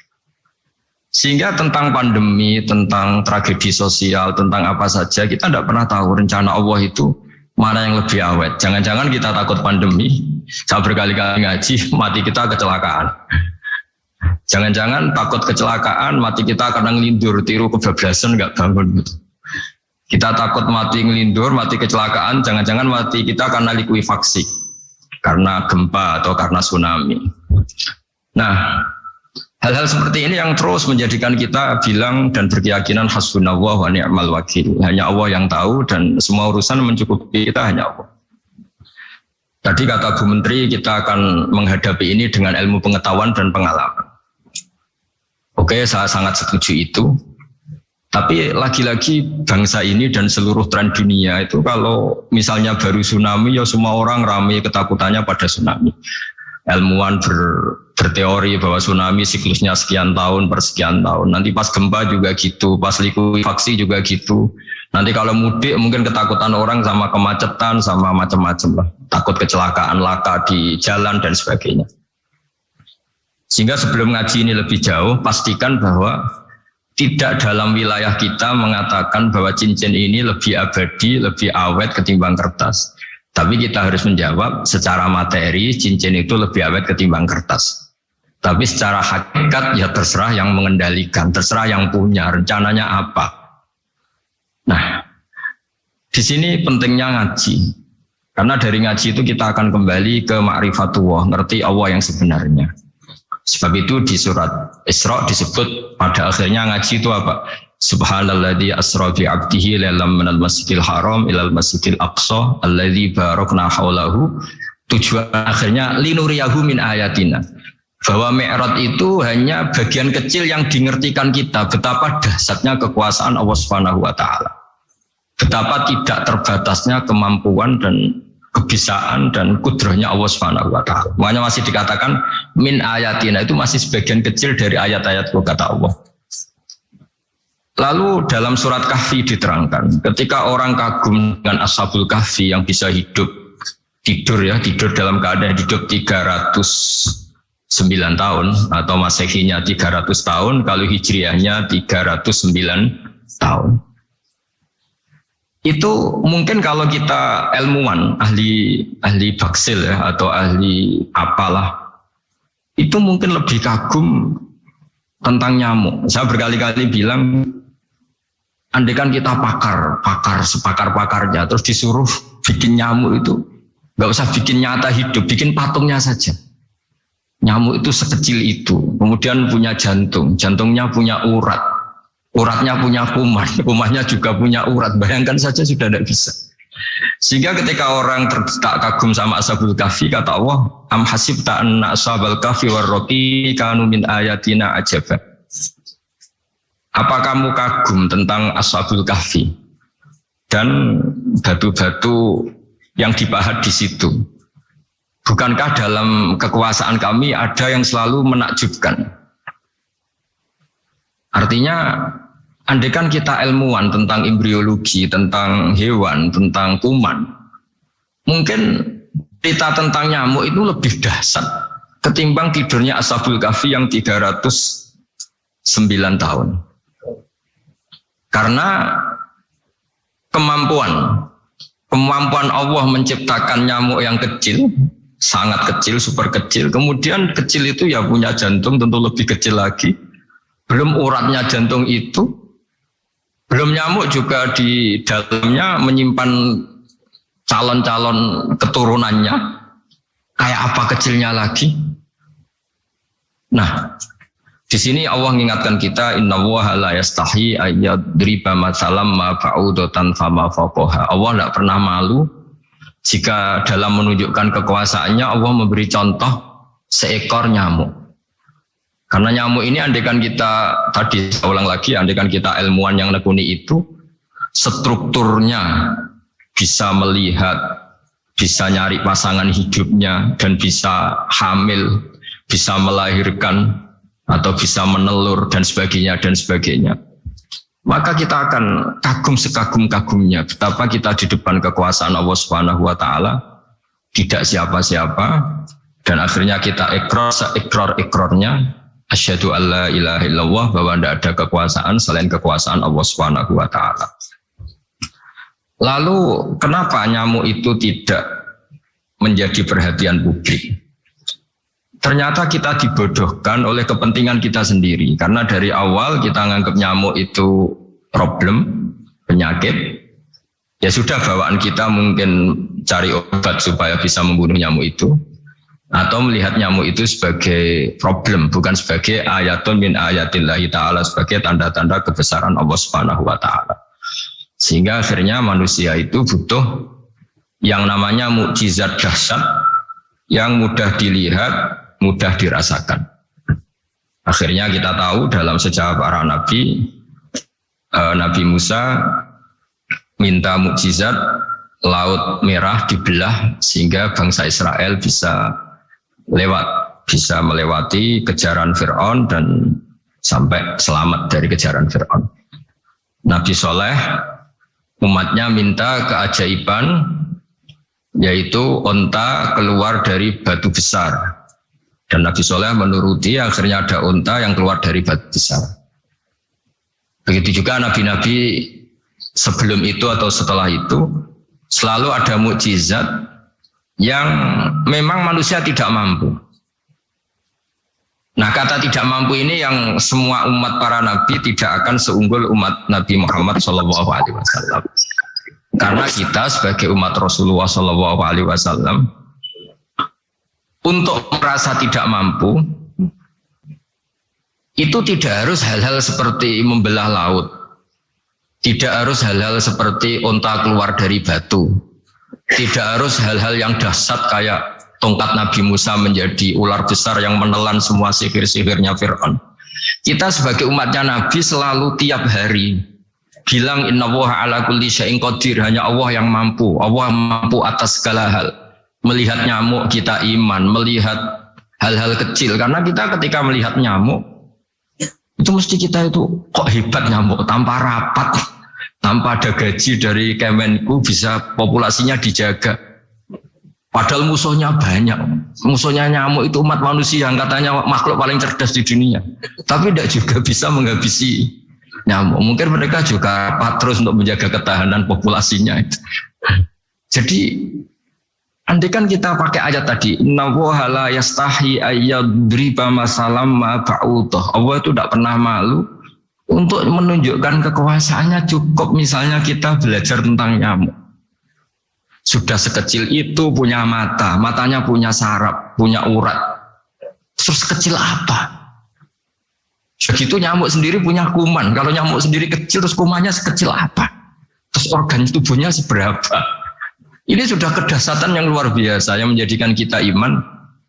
Sehingga tentang pandemi, tentang tragedi sosial, tentang apa saja, kita tidak pernah tahu rencana Allah itu mana yang lebih awet. Jangan-jangan kita takut pandemi, saya berkali-kali ngaji, mati kita kecelakaan. Jangan-jangan takut kecelakaan, mati kita karena ngelindur, tiru kebablasan, nggak bangun. Kita takut mati ngelindur, mati kecelakaan, jangan-jangan mati kita karena likuifaksi, karena gempa atau karena tsunami. Nah, hal-hal seperti ini yang terus menjadikan kita bilang dan berkeyakinan hasbunallah wa ni'mal wakil. Hanya Allah yang tahu dan semua urusan mencukupi kita hanya Allah. Tadi kata Bu Menteri kita akan menghadapi ini dengan ilmu pengetahuan dan pengalaman. Oke, saya sangat setuju itu. Tapi lagi-lagi bangsa ini dan seluruh tren dunia itu kalau misalnya baru tsunami ya semua orang ramai ketakutannya pada tsunami. Ilmuwan ber, berteori bahwa tsunami siklusnya sekian tahun per sekian tahun. Nanti pas gempa juga gitu, pas likuifaksi juga gitu. Nanti kalau mudik mungkin ketakutan orang sama kemacetan sama macam-macam lah. Takut kecelakaan laka di jalan dan sebagainya. Sehingga sebelum ngaji ini lebih jauh, pastikan bahwa tidak dalam wilayah kita mengatakan bahwa cincin ini lebih abadi, lebih awet ketimbang kertas. Tapi kita harus menjawab secara materi cincin itu lebih awet ketimbang kertas. Tapi secara hakikat ya terserah yang mengendalikan, terserah yang punya rencananya apa. Nah, di sini pentingnya ngaji. Karena dari ngaji itu kita akan kembali ke ma'rifatullah, ngerti Allah yang sebenarnya. Sebab itu di surat Isra disebut pada akhirnya ngaji itu apa? Subhanalladzi asra bi 'abdihi lailam minal masjidil haram ilal masjidil aqsa alladzi barakna haulahu. Tujuan akhirnya linuriyahu min ayatina. Bahwa Mi'raj itu hanya bagian kecil yang dingertikan kita betapa dahsyatnya kekuasaan Allah Subhanahu wa taala. Betapa tidak terbatasnya kemampuan dan kebisaan dan kudrohnya Allah Subhanahu wa taala. Makanya masih dikatakan min ayatina itu masih sebagian kecil dari ayat-ayat kata Allah. Lalu dalam surat Kahfi diterangkan, ketika orang kagum dengan Ashabul Kahfi yang bisa hidup tidur ya, tidur dalam keadaan hidup 309 tahun atau Masehinya 300 tahun, kalau Hijriahnya 309 tahun itu mungkin kalau kita ilmuwan ahli ahli baksil ya atau ahli apalah itu mungkin lebih kagum tentang nyamuk. Saya berkali-kali bilang andekan kita pakar, pakar sepakar pakarnya terus disuruh bikin nyamuk itu nggak usah bikin nyata hidup, bikin patungnya saja. Nyamuk itu sekecil itu, kemudian punya jantung, jantungnya punya urat, Uratnya punya kuman, [laughs] kumannya juga punya urat. Bayangkan saja sudah tidak bisa. Sehingga ketika orang tak kagum sama ashabul kahfi kata Allah, am hasibta anna ashabal kahfi warroqi kanu min ayatina ajaba. Apa kamu kagum tentang ashabul kahfi dan batu-batu yang dipahat di situ? Bukankah dalam kekuasaan kami ada yang selalu menakjubkan? Artinya andekan kita ilmuwan tentang embriologi, tentang hewan, tentang kuman, mungkin cerita tentang nyamuk itu lebih dahsyat ketimbang tidurnya Ashabul Kahfi yang 309 tahun. Karena kemampuan kemampuan Allah menciptakan nyamuk yang kecil sangat kecil, super kecil. Kemudian kecil itu ya punya jantung tentu lebih kecil lagi belum uratnya jantung itu, belum nyamuk juga di dalamnya menyimpan calon-calon keturunannya. Kayak apa kecilnya lagi? Nah, di sini Allah mengingatkan kita inna la yastahi ayyadriba masalam ma ba'udatan fama faqaha. Allah tidak pernah malu jika dalam menunjukkan kekuasaannya Allah memberi contoh seekor nyamuk. Karena nyamuk ini andekan kita tadi saya ulang lagi, andekan kita ilmuwan yang nekuni itu strukturnya bisa melihat bisa nyari pasangan hidupnya dan bisa hamil, bisa melahirkan atau bisa menelur dan sebagainya dan sebagainya. Maka kita akan kagum sekagum-kagumnya betapa kita di depan kekuasaan Allah Subhanahu wa taala tidak siapa-siapa dan akhirnya kita ekor seekor ekornya asyhadu alla ilaha illallah bahwa tidak ada kekuasaan selain kekuasaan Allah Subhanahu wa taala. Lalu kenapa nyamuk itu tidak menjadi perhatian publik? Ternyata kita dibodohkan oleh kepentingan kita sendiri karena dari awal kita menganggap nyamuk itu problem, penyakit. Ya sudah bawaan kita mungkin cari obat supaya bisa membunuh nyamuk itu atau melihat nyamuk itu sebagai problem bukan sebagai ayatun min ayatillahi taala sebagai tanda-tanda kebesaran Allah Subhanahu wa taala. Sehingga akhirnya manusia itu butuh yang namanya mukjizat dahsyat yang mudah dilihat, mudah dirasakan. Akhirnya kita tahu dalam sejarah para nabi, eh, Nabi Musa minta mukjizat laut merah dibelah sehingga bangsa Israel bisa lewat, bisa melewati kejaran Fir'aun dan sampai selamat dari kejaran Fir'aun. Nabi Soleh umatnya minta keajaiban yaitu onta keluar dari batu besar dan Nabi Soleh menuruti akhirnya ada onta yang keluar dari batu besar begitu juga nabi-nabi sebelum itu atau setelah itu selalu ada mukjizat yang memang manusia tidak mampu Nah kata tidak mampu ini yang semua umat para nabi tidak akan seunggul umat Nabi Muhammad Wasallam. Karena kita sebagai umat Rasulullah Wasallam untuk merasa tidak mampu itu tidak harus hal-hal seperti membelah laut, tidak harus hal-hal seperti onta keluar dari batu, tidak harus hal-hal yang dahsyat kayak tongkat Nabi Musa menjadi ular besar yang menelan semua sihir-sihirnya Fir'aun. Kita sebagai umatnya Nabi selalu tiap hari bilang inna ala kulli qadir. Hanya Allah yang mampu. Allah mampu atas segala hal melihat nyamuk kita iman melihat hal-hal kecil karena kita ketika melihat nyamuk itu mesti kita itu kok hebat nyamuk tanpa rapat tanpa ada gaji dari Kemenku bisa populasinya dijaga Padahal musuhnya banyak. Musuhnya nyamuk itu umat manusia yang katanya makhluk paling cerdas di dunia. Tapi tidak juga bisa menghabisi nyamuk. Mungkin mereka juga terus untuk menjaga ketahanan populasinya. Jadi andai kan kita pakai ayat tadi, Inna la yastahi ayyadriba masalam ma Allah itu tidak pernah malu untuk menunjukkan kekuasaannya cukup misalnya kita belajar tentang nyamuk sudah sekecil itu punya mata, matanya punya saraf, punya urat. Terus kecil apa? Begitu nyamuk sendiri punya kuman. Kalau nyamuk sendiri kecil, terus kumannya sekecil apa? Terus organ tubuhnya seberapa? Ini sudah kedasatan yang luar biasa yang menjadikan kita iman.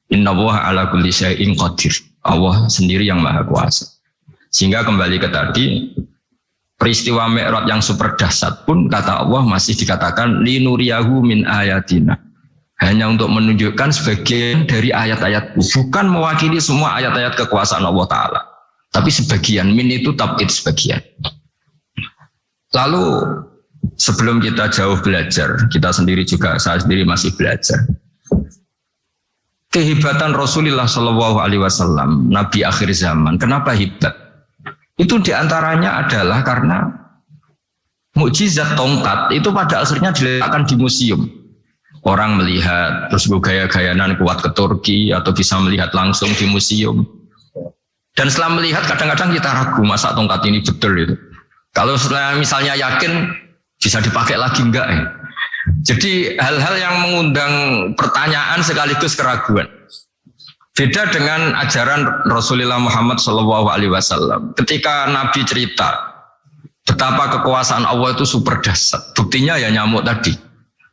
Inna ala kulli syai'in qadir. Allah sendiri yang maha kuasa. Sehingga kembali ke tadi, peristiwa Mi'raj yang super dahsyat pun kata Allah masih dikatakan linuriyahu min ayatina. Hanya untuk menunjukkan sebagian dari ayat-ayat bukan mewakili semua ayat-ayat kekuasaan Allah Ta'ala. Tapi sebagian, min itu tabid sebagian. Lalu sebelum kita jauh belajar, kita sendiri juga, saya sendiri masih belajar. Kehebatan Rasulullah Shallallahu Alaihi Wasallam, Nabi akhir zaman. Kenapa hebat? Itu di antaranya adalah karena mukjizat tongkat itu pada akhirnya diletakkan di museum. Orang melihat terus gaya-gayanan kuat ke Turki atau bisa melihat langsung di museum. Dan setelah melihat kadang-kadang kita ragu masa tongkat ini betul itu. Kalau misalnya yakin bisa dipakai lagi enggak ya? Jadi hal-hal yang mengundang pertanyaan sekaligus keraguan. Beda dengan ajaran Rasulullah Muhammad Wasallam. Ketika Nabi cerita betapa kekuasaan Allah itu super dahsyat. Buktinya ya nyamuk tadi.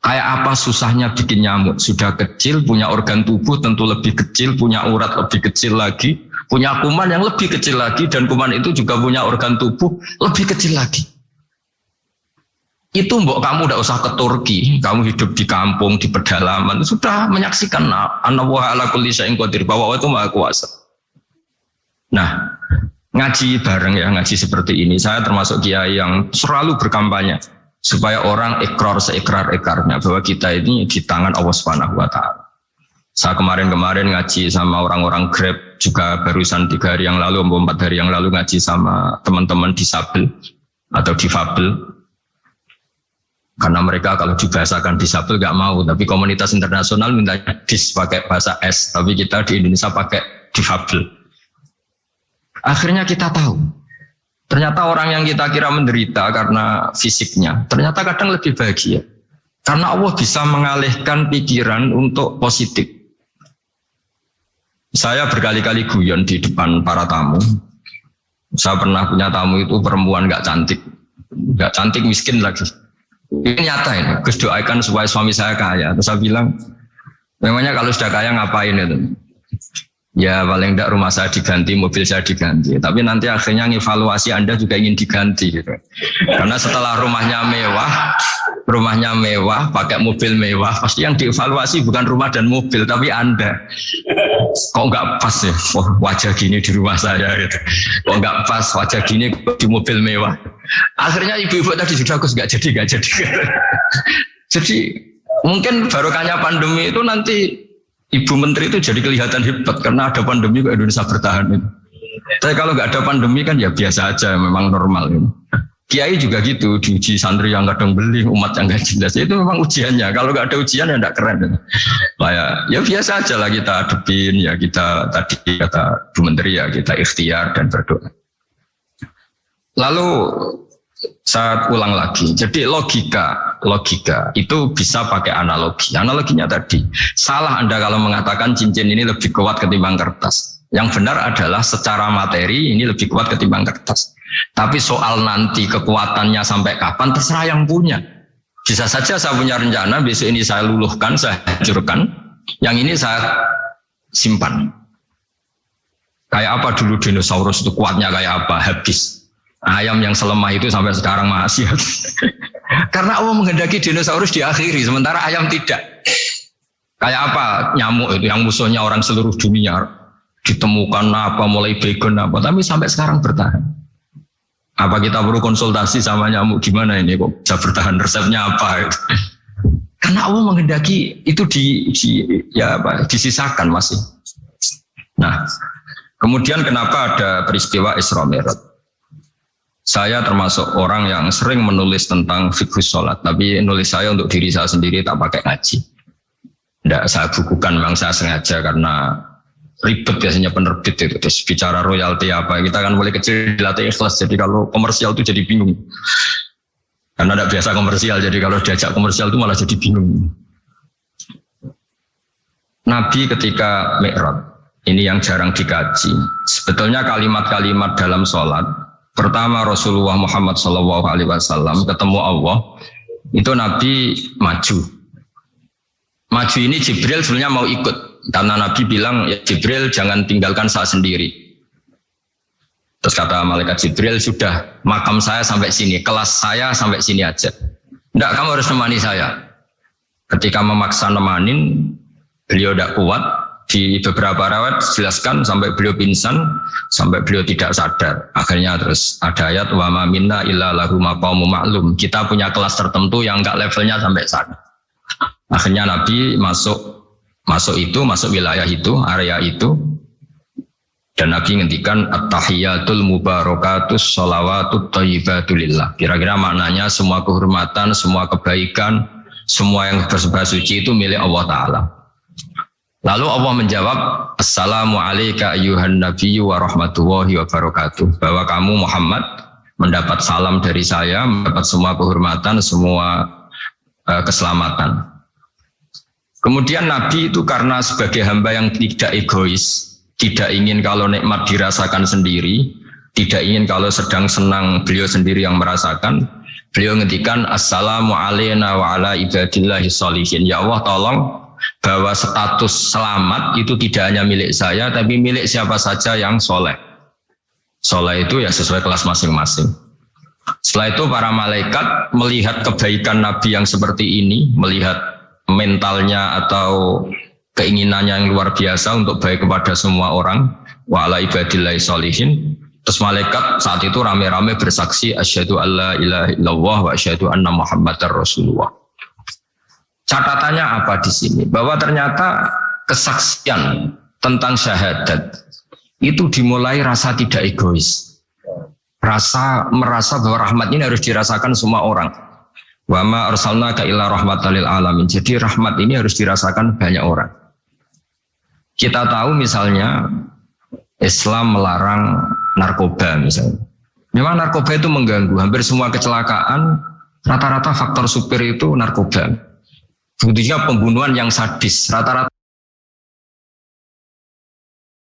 Kayak apa susahnya bikin nyamuk? Sudah kecil, punya organ tubuh tentu lebih kecil, punya urat lebih kecil lagi, punya kuman yang lebih kecil lagi, dan kuman itu juga punya organ tubuh lebih kecil lagi. Itu mbok kamu udah usah ke Turki, kamu hidup di kampung, di pedalaman, sudah menyaksikan anak ala kulli syai'in qadir bahwa Allah itu maha kuasa. Nah, ngaji bareng ya, ngaji seperti ini. Saya termasuk kiai yang selalu berkampanye supaya orang ikrar seikrar-ikrarnya bahwa kita ini di tangan Allah Subhanahu wa taala. Saya kemarin-kemarin ngaji sama orang-orang Grab juga barusan tiga hari yang lalu, empat hari yang lalu ngaji sama teman-teman disabel atau difabel karena mereka kalau dibahasakan disabel nggak mau, tapi komunitas internasional minta dis pakai bahasa S, tapi kita di Indonesia pakai difabel. Akhirnya kita tahu, ternyata orang yang kita kira menderita karena fisiknya, ternyata kadang lebih bahagia. Karena Allah bisa mengalihkan pikiran untuk positif. Saya berkali-kali guyon di depan para tamu. Saya pernah punya tamu itu perempuan nggak cantik, nggak cantik miskin lagi ini nyata ini. Gus doakan supaya suami saya kaya. Terus saya bilang, memangnya kalau sudah kaya ngapain itu? Ya paling tidak rumah saya diganti, mobil saya diganti. Tapi nanti akhirnya evaluasi Anda juga ingin diganti. Gitu. Karena setelah rumahnya mewah, rumahnya mewah, pakai mobil mewah, pasti yang dievaluasi bukan rumah dan mobil, tapi Anda. Kok nggak pas ya oh, wajah gini di rumah saya gitu. Kok nggak pas wajah gini di mobil mewah. Akhirnya ibu-ibu tadi sudah aku nggak jadi, nggak jadi. [laughs] jadi mungkin barokahnya pandemi itu nanti Ibu Menteri itu jadi kelihatan hebat karena ada pandemi kok Indonesia bertahan itu. Tapi kalau nggak ada pandemi kan ya biasa aja, memang normal ini. Kiai juga gitu, diuji santri yang kadang beli, umat yang nggak jelas. Itu memang ujiannya. Kalau nggak ada ujian ya nggak keren. Lah ya, ya biasa aja lah kita adepin, ya kita tadi kata Bu Menteri ya kita ikhtiar dan berdoa. Lalu saya ulang lagi. Jadi logika, logika itu bisa pakai analogi. Analoginya tadi, salah Anda kalau mengatakan cincin ini lebih kuat ketimbang kertas. Yang benar adalah secara materi ini lebih kuat ketimbang kertas. Tapi soal nanti kekuatannya sampai kapan terserah yang punya. Bisa saja saya punya rencana besok ini saya luluhkan, saya hancurkan. Yang ini saya simpan. Kayak apa dulu dinosaurus itu kuatnya kayak apa? Habis ayam yang selemah itu sampai sekarang masih [laughs] karena Allah menghendaki dinosaurus diakhiri sementara ayam tidak kayak apa nyamuk itu yang musuhnya orang seluruh dunia ditemukan apa mulai begon apa tapi sampai sekarang bertahan apa kita perlu konsultasi sama nyamuk? Gimana ini kok bisa bertahan? Resepnya apa? Karena Allah menghendaki itu di, di ya apa disisakan masih nah kemudian kenapa ada peristiwa Isra Mi'raj? Saya termasuk orang yang sering menulis tentang fikih sholat, tapi nulis saya untuk diri saya sendiri tak pakai ngaji. Tidak saya bukukan, memang saya sengaja karena ribet biasanya penerbit itu. Terus bicara royalti apa, kita kan boleh kecil dilatih ikhlas, jadi kalau komersial itu jadi bingung. Karena tidak biasa komersial, jadi kalau diajak komersial itu malah jadi bingung. Nabi ketika Mi'raj, ini yang jarang dikaji. Sebetulnya kalimat-kalimat dalam sholat pertama Rasulullah Muhammad Wasallam ketemu Allah itu Nabi maju maju ini Jibril sebenarnya mau ikut karena Nabi bilang ya Jibril jangan tinggalkan saya sendiri. Terus kata malaikat Jibril sudah makam saya sampai sini kelas saya sampai sini aja. Tidak kamu harus nemani saya. Ketika memaksa nemanin beliau tidak kuat. Di beberapa rawat jelaskan sampai beliau pingsan sampai beliau tidak sadar. Akhirnya terus ada ayat wa ma minna illa lahu maklum kita punya kelas tertentu yang enggak levelnya sampai sana. Akhirnya Nabi masuk masuk itu masuk wilayah itu area itu dan Nabi ngendikan at-tahiyatul mubarakatus sholawatut thayyibatulillah kira-kira maknanya semua kehormatan semua kebaikan semua yang bersebut suci itu milik Allah Ta'ala Lalu Allah menjawab, Assalamu alayka ayuhan nabiyyu wa rahmatullahi wa barakatuh. Bahwa kamu Muhammad mendapat salam dari saya, mendapat semua kehormatan, semua uh, keselamatan. Kemudian Nabi itu karena sebagai hamba yang tidak egois, tidak ingin kalau nikmat dirasakan sendiri, tidak ingin kalau sedang senang beliau sendiri yang merasakan, beliau ngendikan Assalamu alayna wa ala ibadillahi sholihin. Ya Allah tolong bahwa status selamat itu tidak hanya milik saya, tapi milik siapa saja yang soleh. Soleh itu ya sesuai kelas masing-masing. Setelah itu para malaikat melihat kebaikan Nabi yang seperti ini, melihat mentalnya atau keinginannya yang luar biasa untuk baik kepada semua orang, wa ala ibadillahi solihin. Terus malaikat saat itu rame-rame bersaksi asyhadu alla ilaha illallah wa asyhadu anna muhammadar rasulullah. Catatannya apa di sini? Bahwa ternyata kesaksian tentang syahadat itu dimulai rasa tidak egois rasa merasa bahwa rahmat ini harus dirasakan semua orang. Wa ma arsalna ka illa rahmatalil alamin. Jadi rahmat ini harus dirasakan banyak orang. Kita tahu misalnya Islam melarang narkoba misalnya. Memang narkoba itu mengganggu. Hampir semua kecelakaan rata-rata faktor supir itu narkoba. Buktinya pembunuhan yang sadis rata-rata